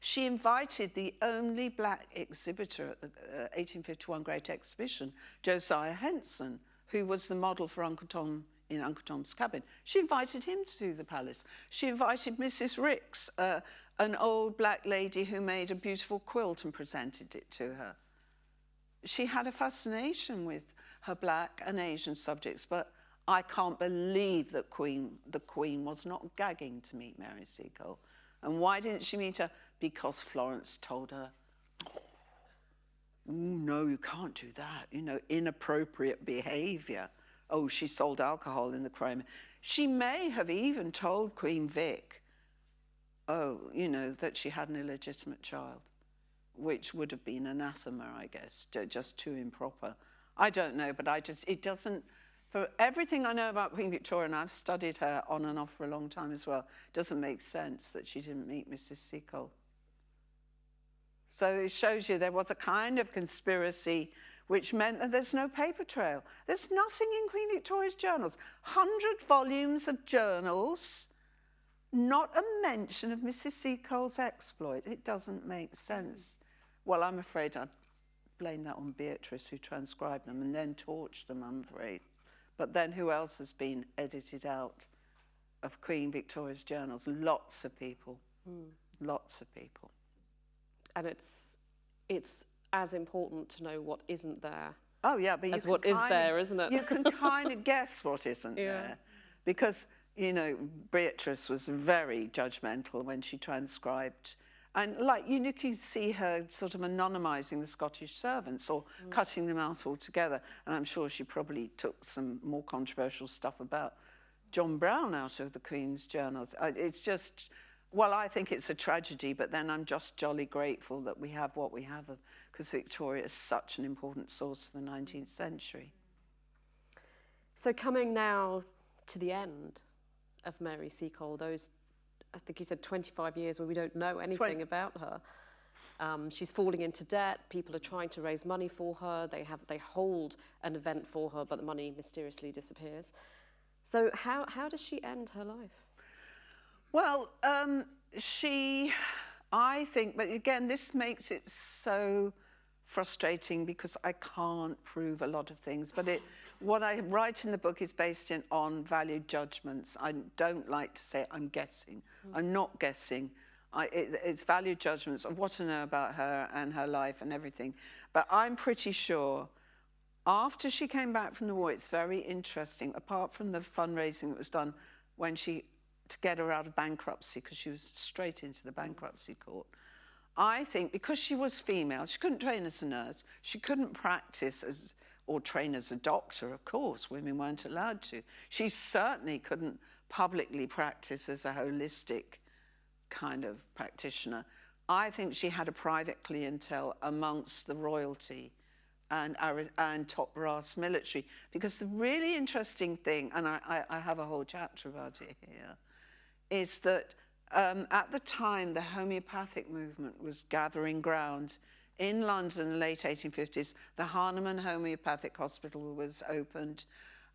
She invited the only black exhibitor at the uh, 1851 Great Exhibition, Josiah Henson, who was the model for Uncle Tom in Uncle Tom's Cabin. She invited him to the palace. She invited Mrs. Ricks, uh, an old black lady who made a beautiful quilt and presented it to her. She had a fascination with her black and Asian subjects, but I can't believe that Queen, the Queen was not gagging to meet Mary Seacole. And why didn't she meet her? Because Florence told her, "Ooh, no, you can't do that. You know, inappropriate behavior. Oh, she sold alcohol in the crime. She may have even told Queen Vic, oh, you know, that she had an illegitimate child, which would have been anathema, I guess, just too improper. I don't know, but I just, it doesn't, for everything I know about Queen Victoria, and I've studied her on and off for a long time as well, doesn't make sense that she didn't meet Mrs. Seacole. So it shows you there was a kind of conspiracy which meant that there's no paper trail. There's nothing in Queen Victoria's journals. 100 volumes of journals, not a mention of Mrs. Seacole's exploit. It doesn't make sense. Well, I'm afraid I'd blame that on Beatrice, who transcribed them and then torched them, I'm afraid. But then who else has been edited out of Queen Victoria's journals? Lots of people. Hmm. Lots of people. And it's, it's as important to know what isn't there. Oh yeah, but As what is kind there, of, isn't it? You can kind of guess what isn't Yeah. there, because you know Beatrice was very judgmental when she transcribed, and like you you can see her sort of anonymising the Scottish servants or Mm. cutting them out altogether, and I'm sure she probably took some more controversial stuff about John Brown out of the Queen's journals. Uh, It's just Well, I think it's a tragedy, but then I'm just jolly grateful that we have what we have, because Victoria is such an important source for the 19th century. So coming now to the end of Mary Seacole, those, I think you said 25 years where we don't know anything 20. about her. Um, she's falling into debt. People are trying to raise money for her. They have they hold an event for her, but the money mysteriously disappears. So how how does she end her life? Well, um, she, I think, but again, this makes it so frustrating because I can't prove a lot of things. But it, what I write in the book is based in, on value judgments. I don't like to say I'm guessing. Hmm. I'm not guessing. I, it, it's value judgments of what I know about her and her life and everything. But I'm pretty sure after she came back from the war, it's very interesting, apart from the fundraising that was done when she, to get her out of bankruptcy, because she was straight into the bankruptcy court. I think because she was female, she couldn't train as a nurse, she couldn't practice as, or train as a doctor, of course, women weren't allowed to. She certainly couldn't publicly practice as a holistic kind of practitioner. I think she had a private clientele amongst the royalty and, and top brass military. Because the really interesting thing, and I, I, I have a whole chapter about it here, is that um, at the time the homeopathic movement was gathering ground in London in the late 1850s, the Hahnemann Homeopathic Hospital was opened.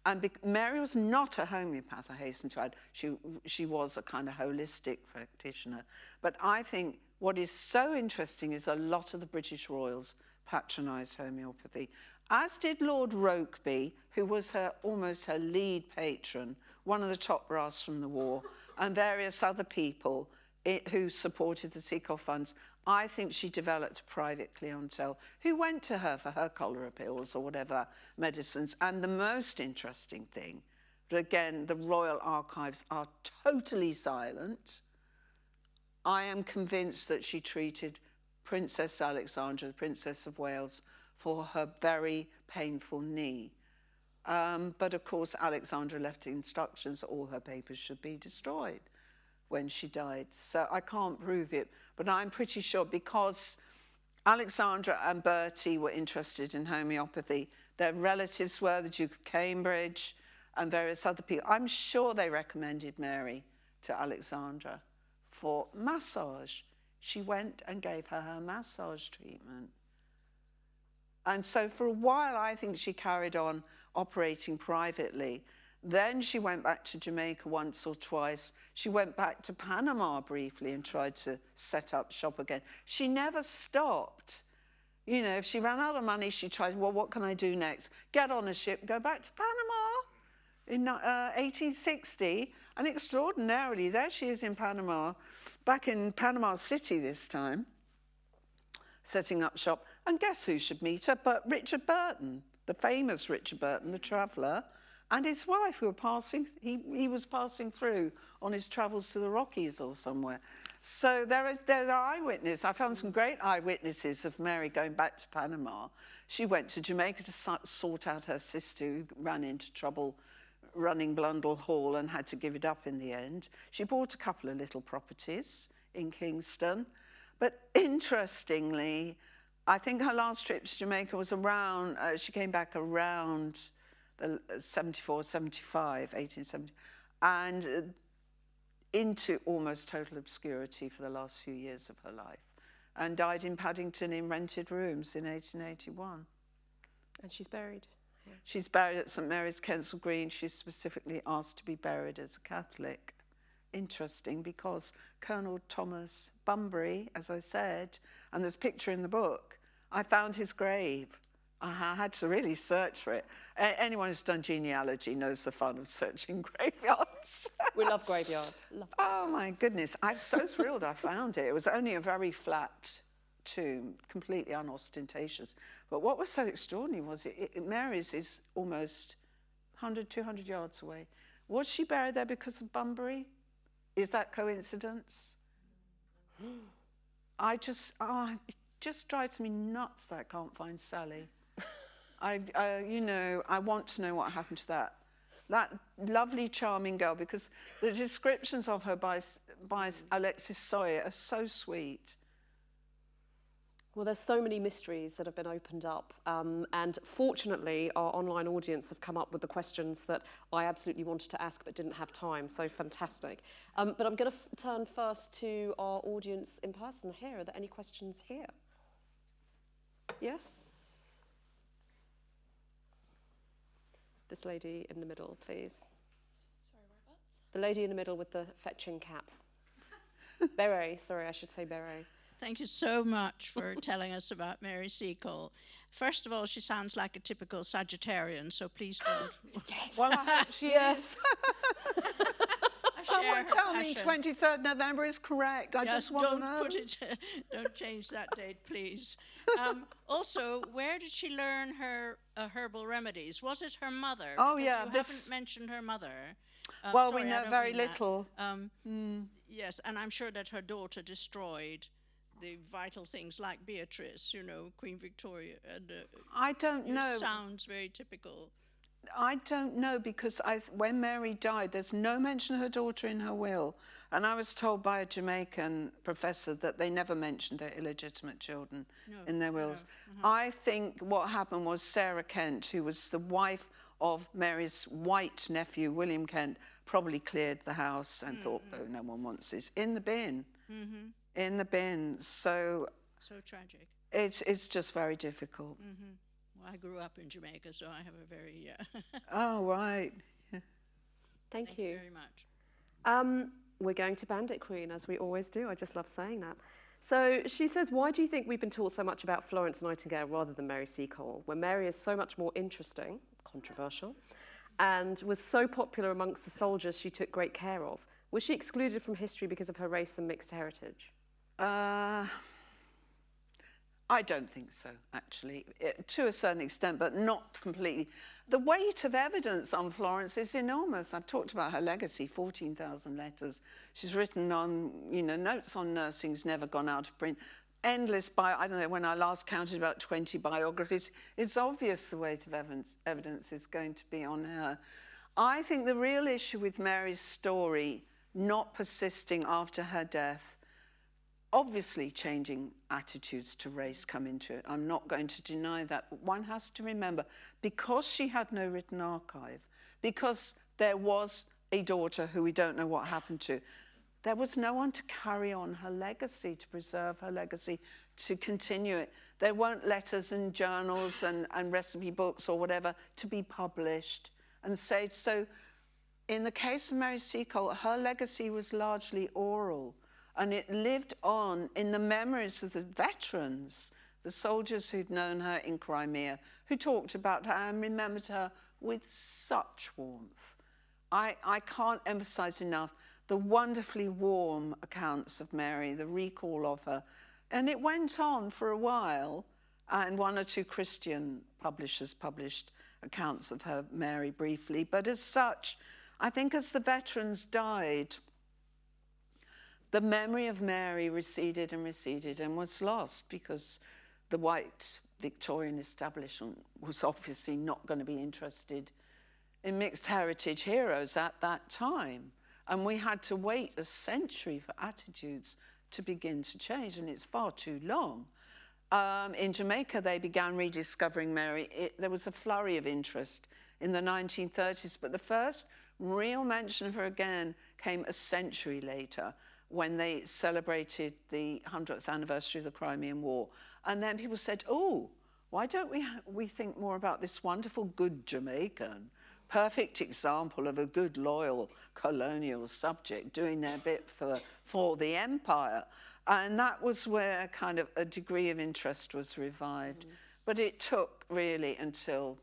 And Mary was not a homeopath, I hasten to add. She, she was a kind of holistic practitioner. But I think what is so interesting is a lot of the British royals patronised homeopathy, as did Lord Rokeby, who was her almost her lead patron, one of the top brass from the war, and various other people it, who supported the Seacole funds. I think she developed private clientele who went to her for her cholera pills or whatever medicines. And the most interesting thing, but again, the Royal Archives are totally silent. I am convinced that she treated Princess Alexandra, the Princess of Wales, for her very painful knee. Um, but of course, Alexandra left instructions that all her papers should be destroyed when she died. So I can't prove it, but I'm pretty sure because Alexandra and Bertie were interested in homeopathy. Their relatives were the Duke of Cambridge and various other people. I'm sure they recommended Mary to Alexandra for massage she went and gave her her massage treatment. And so for a while, I think she carried on operating privately. Then she went back to Jamaica once or twice. She went back to Panama briefly and tried to set up shop again. She never stopped. You know, if she ran out of money, she tried, well, what can I do next? Get on a ship, go back to Panama in uh, 1860. And extraordinarily, there she is in Panama back in Panama City this time, setting up shop. And guess who should meet her but Richard Burton, the famous Richard Burton, the traveller, and his wife who were passing, he, he was passing through on his travels to the Rockies or somewhere. So there, is, there are eyewitnesses. I found some great eyewitnesses of Mary going back to Panama. She went to Jamaica to sort out her sister who ran into trouble running Blundell Hall and had to give it up in the end. She bought a couple of little properties in Kingston. But interestingly, I think her last trip to Jamaica was around, uh, she came back around the 74, 75, 1870, and uh, into almost total obscurity for the last few years of her life, and died in Paddington in rented rooms in 1881. And she's buried She's buried at St Mary's, Kensal Green. She's specifically asked to be buried as a Catholic. Interesting because Colonel Thomas Bunbury, as I said, and there's a picture in the book, I found his grave. Uh-huh, I had to really search for it. A anyone who's done genealogy knows the fun of searching graveyards. we love graveyards. Love oh my goodness, I'm so thrilled I found it. It was only a very flat tomb, completely unostentatious. But what was so extraordinary was it, it, Mary's is almost 100, 200 yards away. Was she buried there because of Bunbury? Is that coincidence? I just, oh, it just drives me nuts that I can't find Sally. I, you know, I want to know what happened to that that lovely, charming girl, because the descriptions of her by, by Alexis Soyer are so sweet. Well, there's so many mysteries that have been opened up, um, and fortunately, our online audience have come up with the questions that I absolutely wanted to ask but didn't have time. So fantastic! Um, but I'm going to turn first to our audience in person here. Are there any questions here? Yes. This lady in the middle, please. Sorry, whereabouts? The lady in the middle with the fetching cap. beret, sorry, I should say beret. Thank you so much for telling us about Mary Seacole. First of all, she sounds like a typical Sagittarian, so please don't. Well, I she is. Someone tell me passion. 23rd November is correct. I just want to know. put it. don't change that date, please. Um, also, where did she learn her uh, herbal remedies? Was it her mother? Oh, Because yeah, you haven't mentioned her mother. Uh, Well, we sorry, I know very little. Um, Hmm. Yes, and I'm sure that her daughter destroyed the vital things like Beatrice, you know, Queen Victoria, and uh, I don't it know. sounds very typical. I don't know because I, when Mary died, there's no mention of her daughter in her will. And I was told by a Jamaican professor that they never mentioned their illegitimate children in their wills. Uh-huh. I think what happened was Sarah Kent, who was the wife of Mary's white nephew, William Kent, probably cleared the house and hmm. thought, oh, no one wants this. In the bin. Mm-hmm. In the bin. So So tragic. it's, it's just very difficult. Well, I grew up in Jamaica, so I have a very uh, Oh, right. Thank, you. very much. Um, we're going to Bandit Queen, as we always do. I just love saying that. So she says, why do you think we've been taught so much about Florence Nightingale rather than Mary Seacole, when Mary is so much more interesting, controversial, and was so popular amongst the soldiers she took great care of? Was she excluded from history because of her race and mixed heritage? Uh, I don't think so, actually, It- to a certain extent, but not completely. The weight of evidence on Florence is enormous. I've talked about her legacy, 14,000 letters. She's written on, you know, notes on nursing's never gone out of print. Endless bio, I don't know, when I last counted about 20 biographies. It's obvious the weight of evidence, evidence is going to be on her. I think the real issue with Mary's story not persisting after her death obviously changing attitudes to race come into it. I'm not going to deny that. But one has to remember because she had no written archive, because there was a daughter who we don't know what happened to, there was no one to carry on her legacy, to preserve her legacy, to continue it. There weren't letters and journals and, and recipe books or whatever to be published and saved. So in the case of Mary Seacole, her legacy was largely oral and it lived on in the memories of the veterans, the soldiers who'd known her in Crimea, who talked about her and remembered her with such warmth. I, I can't emphasize enough the wonderfully warm accounts of Mary, the recall of her. And it went on for a while, and one or two Christian publishers published accounts of her, Mary, briefly. But as such, I think as the veterans died, the memory of Mary receded and receded and was lost because the white Victorian establishment was obviously not going to be interested in mixed heritage heroes at that time. And we had to wait a century for attitudes to begin to change, and it's far too long. Um, in Jamaica, they began rediscovering Mary. It, there was a flurry of interest in the 1930s, but the first real mention of her again came a century later when they celebrated the 100th anniversary of the Crimean War. And then people said, oh, why don't we, we think more about this wonderful good Jamaican? Perfect example of a good, loyal colonial subject doing their bit for, for the empire. And that was where kind of a degree of interest was revived. Mm. But it took really until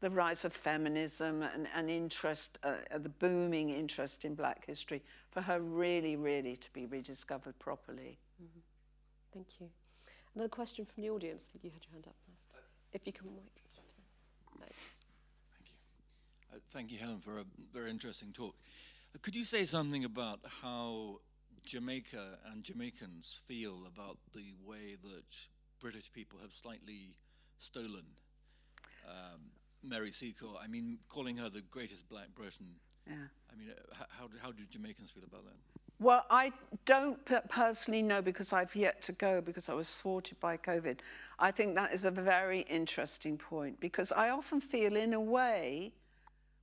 the rise of feminism and, and interest, uh, uh, the booming interest in black history, for her really, really to be rediscovered properly. Thank you. Another question from the audience. I think you had your hand up first. If you can wait. thank Uh, Thank you, Helen, for a very interesting talk. Uh, Could you say something about how Jamaica and Jamaicans feel about the way that British people have slightly stolen um, Mary Seacole. I mean, calling her the greatest Black Briton. Yeah. I mean, uh, how, how do Jamaicans feel about that? Well, I don't personally know because I've yet to go because I was thwarted by COVID. I think that is a very interesting point because I often feel, in a way,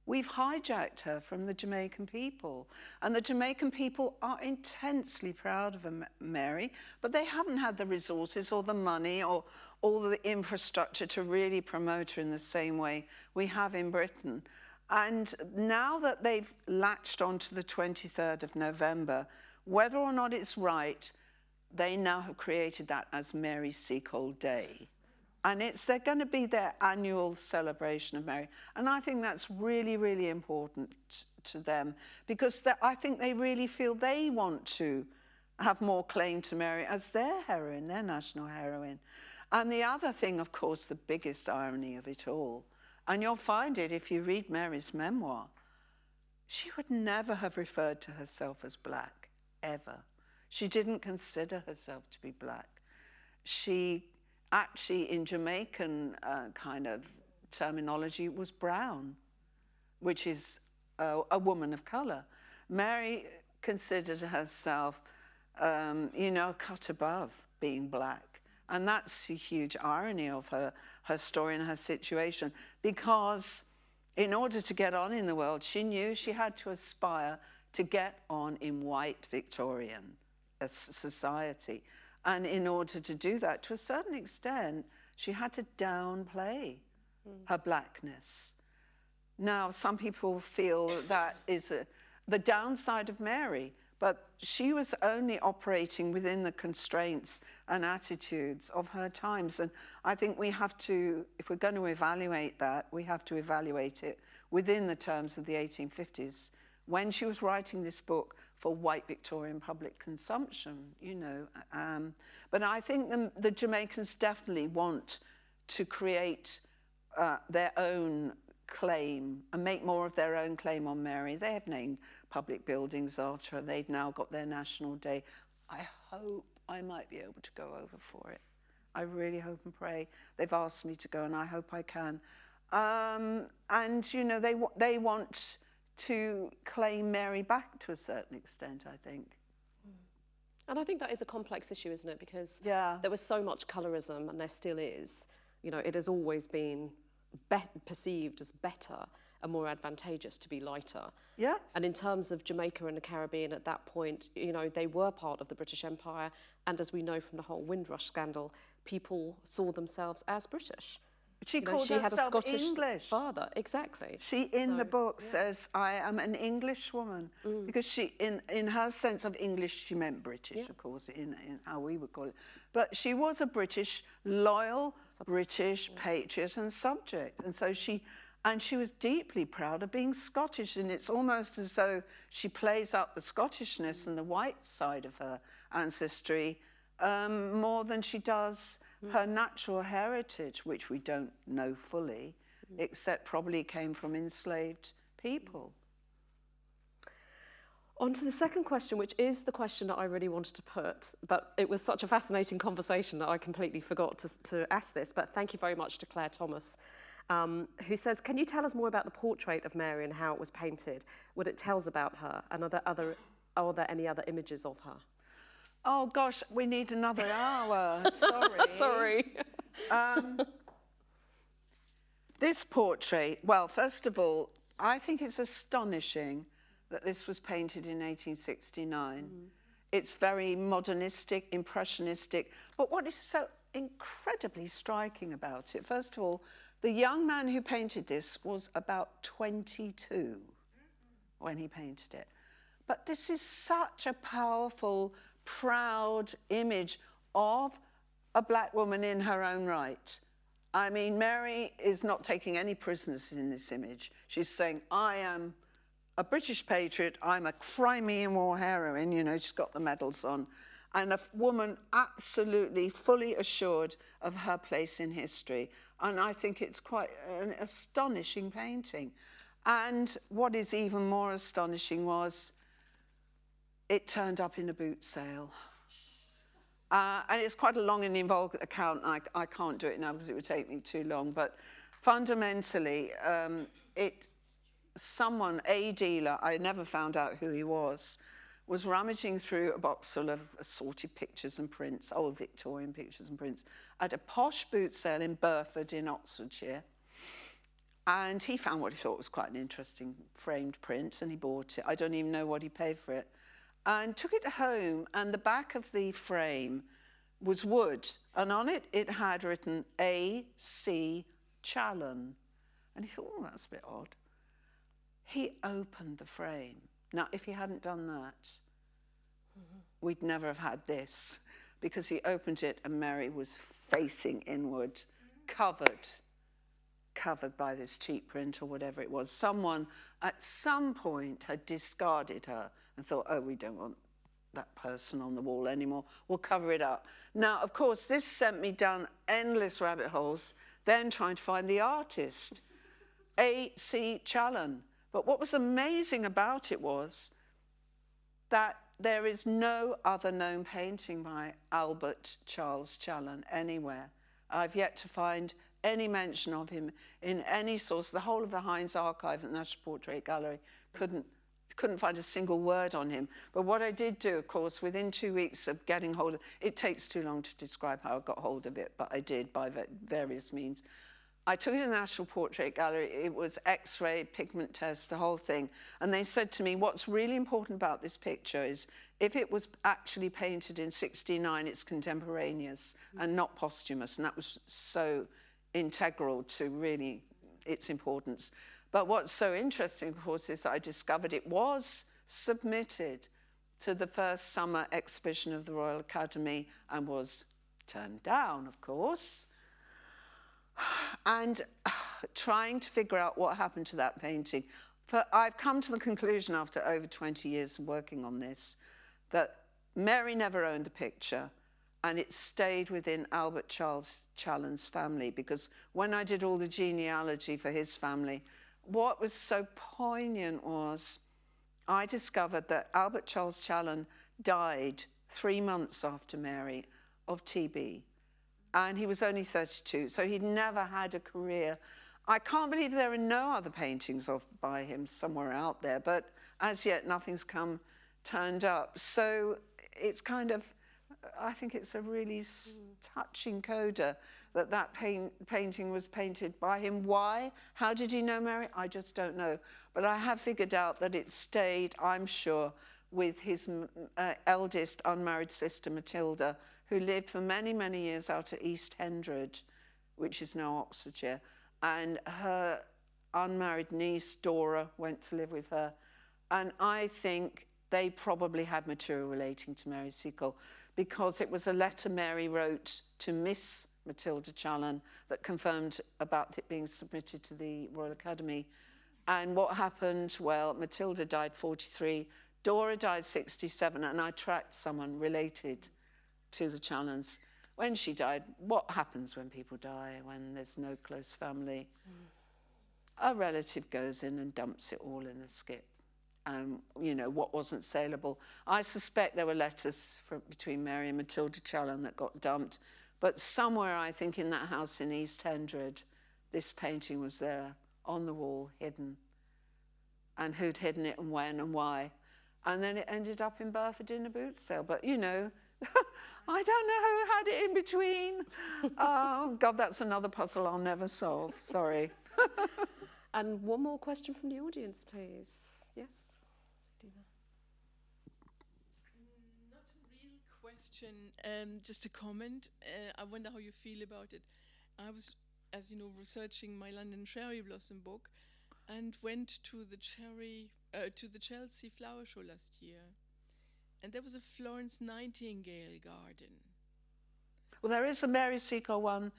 we've hijacked her from the Jamaican people. And the Jamaican people are intensely proud of her, Mary, but they haven't had the resources or the money or all the infrastructure to really promote her in the same way we have in Britain. And now that they've latched onto the 23rd of November, whether or not it's right, they now have created that as Mary Seacole Day. And it's they're going to be their annual celebration of Mary. And I think that's really, really important to them because I think they really feel they want to have more claim to Mary as their heroine, their national heroine. And the other thing, of course, the biggest irony of it all, and you'll find it if you read Mary's memoir, she would never have referred to herself as black, ever. She didn't consider herself to be black. She actually, in Jamaican uh, kind of terminology, was brown, which is a, a woman of color. Mary considered herself, um, you know, cut above being black. And that's a huge irony of her, her story and her situation because in order to get on in the world, she knew she had to aspire to get on in white Victorian uh, society. And in order to do that, to a certain extent, she had to downplay hmm. her blackness. Now, some people feel that is a, the downside of Mary, but she was only operating within the constraints and attitudes of her times. And I think we have to, if we're going to evaluate that, we have to evaluate it within the terms of the 1850s when she was writing this book for white Victorian public consumption, you know. Um, but I think the, the Jamaicans definitely want to create uh, their own claim and make more of their own claim on Mary. They have named public buildings after her. They've now got their national day. I hope I might be able to go over for it. I really hope and pray. They've asked me to go, and I hope I can. Um, and you know, they they want to claim Mary back to a certain extent. I think. Mm. And I think that is a complex issue, isn't it? Because Yeah. there was so much colorism, and there still is. You know, it has always been be- perceived as better and more advantageous to be lighter. Yes. And in terms of Jamaica and the Caribbean at that point, you know, they were part of the British Empire. And as we know from the whole Windrush scandal, people saw themselves as British. She You know, called she had a herself Scottish English. father, exactly. She, in the book, says, I am an English woman. Because she, in, in her sense of English, she meant British, of course, in, in how we would call it. But she was a British, loyal British patriot and subject. And so she, and she was deeply proud of being Scottish. And it's almost as though she plays up the Scottishness and the white side of her ancestry um, more than she does Mm-hmm. her natural heritage, which we don't know fully, mm. except probably came from enslaved people. Mm. On to the second question, which is the question that I really wanted to put, but it was such a fascinating conversation that I completely forgot to, to ask this. But thank you very much to Claire Thomas, um, who says, Can you tell us more about the portrait of Mary and how it was painted, what it tells about her, and are there, other, are there any other images of her? Oh gosh, we need another hour. Sorry. Sorry. Um, this portrait, well, first of all, I think it's astonishing that this was painted in 1869. Mm-hmm. It's very modernistic, impressionistic. But what is so incredibly striking about it, first of all, the young man who painted this was about 22 when he painted it. But this is such a powerful, proud image of a black woman in her own right. I mean, Mary is not taking any prisoners in this image. She's saying, I am a British patriot, I'm a Crimean War heroine, you know, she's got the medals on, and a woman absolutely fully assured of her place in history. And I think it's quite an astonishing painting. And what is even more astonishing was it turned up in a boot sale. Uh, and it's quite a long and involved account. I, I can't do it now because it would take me too long. But fundamentally, um, it someone, a dealer, I never found out who he was, was rummaging through a box full of assorted pictures and prints, old Victorian pictures and prints, at a posh boot sale in Burford in Oxfordshire. And he found what he thought was quite an interesting framed print and he bought it. I don't even know what he paid for it. And took it home, and the back of the frame was wood, and on it it had written A.C. Challen. And he thought, oh, that's a bit odd. He opened the frame. Now, if he hadn't done that, we'd never have had this because he opened it and Mary was facing inward, covered, covered by this cheap print or whatever it was. Someone at some point had discarded her and thought, oh, we don't want that person on the wall anymore. We'll cover it up. Now, of course, this sent me down endless rabbit holes, then trying to find the artist, A.C. Challen. But what was amazing about it was that there is no other known painting by Albert Charles Challen anywhere. I've yet to find any mention of him in any source. The whole of the Heinz archive at the National Portrait Gallery couldn't couldn't find a single word on him. But what I did do, of course, within two weeks of getting hold of it takes too long to describe how I got hold of it, but I did by various means. I took it to the National Portrait Gallery. It was X-ray, pigment test, the whole thing. And they said to me, what's really important about this picture is if it was actually painted in 69, it's contemporaneous mm. and not posthumous. And that was so integral to really its importance. But what's so interesting, of course, is I discovered it was submitted to the first summer exhibition of the Royal Academy and was turned down, of course and trying to figure out what happened to that painting. For I've come to the conclusion after over 20 years of working on this that Mary never owned the picture and it stayed within Albert Charles Challen's family because when I did all the genealogy for his family, what was so poignant was I discovered that Albert Charles Challen died three months after Mary of TB and he was only 32, so he'd never had a career. I can't believe there are no other paintings of by him somewhere out there, but as yet nothing's come turned up. So it's kind of, I think it's a really mm. touching coda that that paint, painting was painted by him. Why? How did he know Mary? I just don't know. But I have figured out that it stayed, I'm sure, with his uh, eldest unmarried sister Matilda, who lived for many, many years out at East Hendred, which is now Oxfordshire. And her unmarried niece, Dora, went to live with her. And I think they probably had material relating to Mary Seacole because it was a letter Mary wrote to Miss Matilda Challen that confirmed about it being submitted to the Royal Academy. And what happened? Well, Matilda died 43, Dora died 67, and I tracked someone related to the Challens. When she died, what happens when people die, when there's no close family? Mm. A relative goes in and dumps it all in the skip. Um, you know, what wasn't saleable. I suspect there were letters from, between Mary and Matilda Challen that got dumped. But somewhere, I think, in that house in East Hendred, this painting was there on the wall, hidden. And who'd hidden it and when and why. And then it ended up in Burford in a boot sale. But, you know, I don't know who had it in between. oh, God, that's another puzzle I'll never solve. Sorry. and one more question from the audience, please. Yes? Not a real question, um, just a comment. Uh, I wonder how you feel about it. I was, as you know, researching my London Cherry Blossom book and went to the cherry uh, to the Chelsea Flower Show last year and there was a Florence Nightingale garden. Well, there is a Mary Seacole one.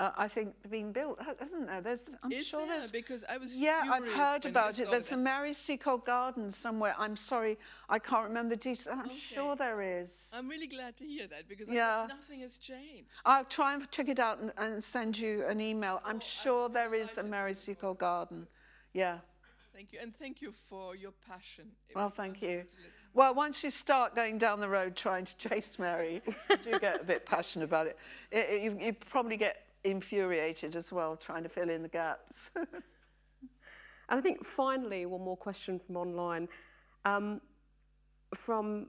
Uh, I think being built, isn't there? There's, I'm is sure there? there's. Because I was. Yeah, I've heard about it. There's a Mary Seacole garden somewhere. I'm sorry, I can't remember the details. I'm okay. sure there is. I'm really glad to hear that because yeah. nothing has changed. I'll try and check it out and, and send you an email. I'm oh, sure I'm there is a Mary Seacole garden. Yeah. Thank you, and thank you for your passion. Well, thank you. Well, once you start going down the road trying to chase Mary, you do get a bit passionate about it. it, it you, you, probably get infuriated as well, trying to fill in the gaps. And I think finally, one more question from online. Um, from,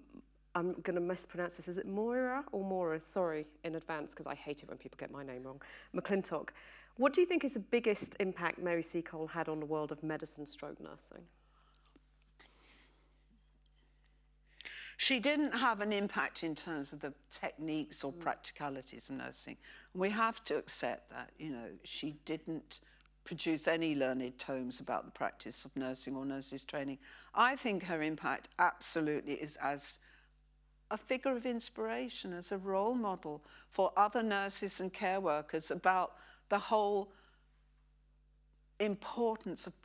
I'm going to mispronounce this, is it Moira or Mora? Sorry in advance because I hate it when people get my name wrong. McClintock. What do you think is the biggest impact Mary Seacole had on the world of medicine stroke nursing? She didn't have an impact in terms of the techniques or mm. practicalities of nursing. We have to accept that, you know, she didn't produce any learned tomes about the practice of nursing or nurses training. I think her impact absolutely is as a figure of inspiration, as a role model for other nurses and care workers about the whole importance of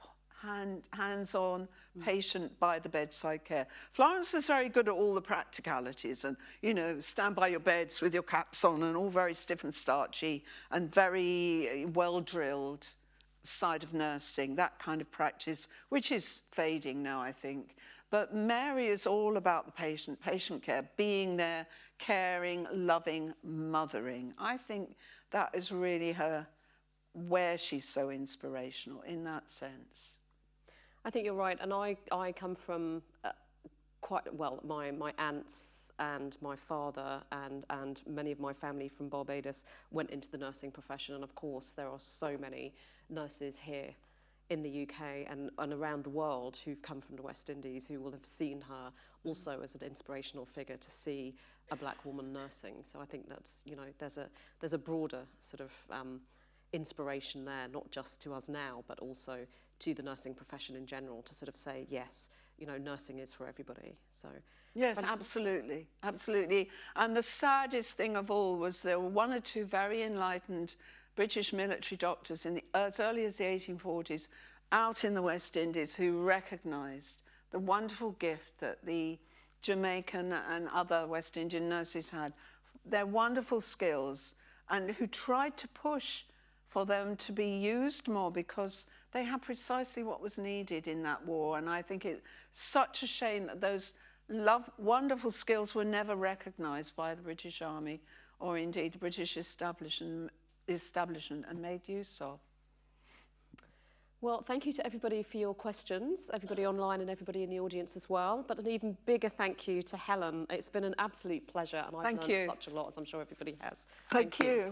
hand, hands-on patient by the bedside care. Florence was very good at all the practicalities and, you know, stand by your beds with your caps on and all very stiff and starchy and very eh, well drilled side of nursing, that kind of practice, which is fading now, I think. But Mary is all about the patient, patient care, being there, caring, loving, mothering. I think that is really her, where she's so inspirational in that sense. I think you're right, and I, I come from uh, quite well. My my aunts and my father and and many of my family from Barbados went into the nursing profession, and of course there are so many nurses here in the UK and, and around the world who've come from the West Indies who will have seen her also as an inspirational figure to see a black woman nursing. So I think that's you know there's a there's a broader sort of um, inspiration there, not just to us now, but also to the nursing profession in general to sort of say, yes, you know, nursing is for everybody. So Yes, absolutely, absolutely. And the saddest thing of all was there were one or two very enlightened British military doctors in the, as early as the 1840s out in the West Indies who recognised the wonderful gift that the Jamaican and other West Indian nurses had, their wonderful skills, and who tried to push for them to be used more because they had precisely what was needed in that war. And I think it's such a shame that those love, wonderful skills were never recognised by the British Army or indeed the British establishment, establishment and made use of. Well, thank you to everybody for your questions, everybody online and everybody in the audience as well. But an even bigger thank you to Helen. It's been an absolute pleasure and I've Thank learned you. such a lot, as I'm sure everybody has. Thank, you.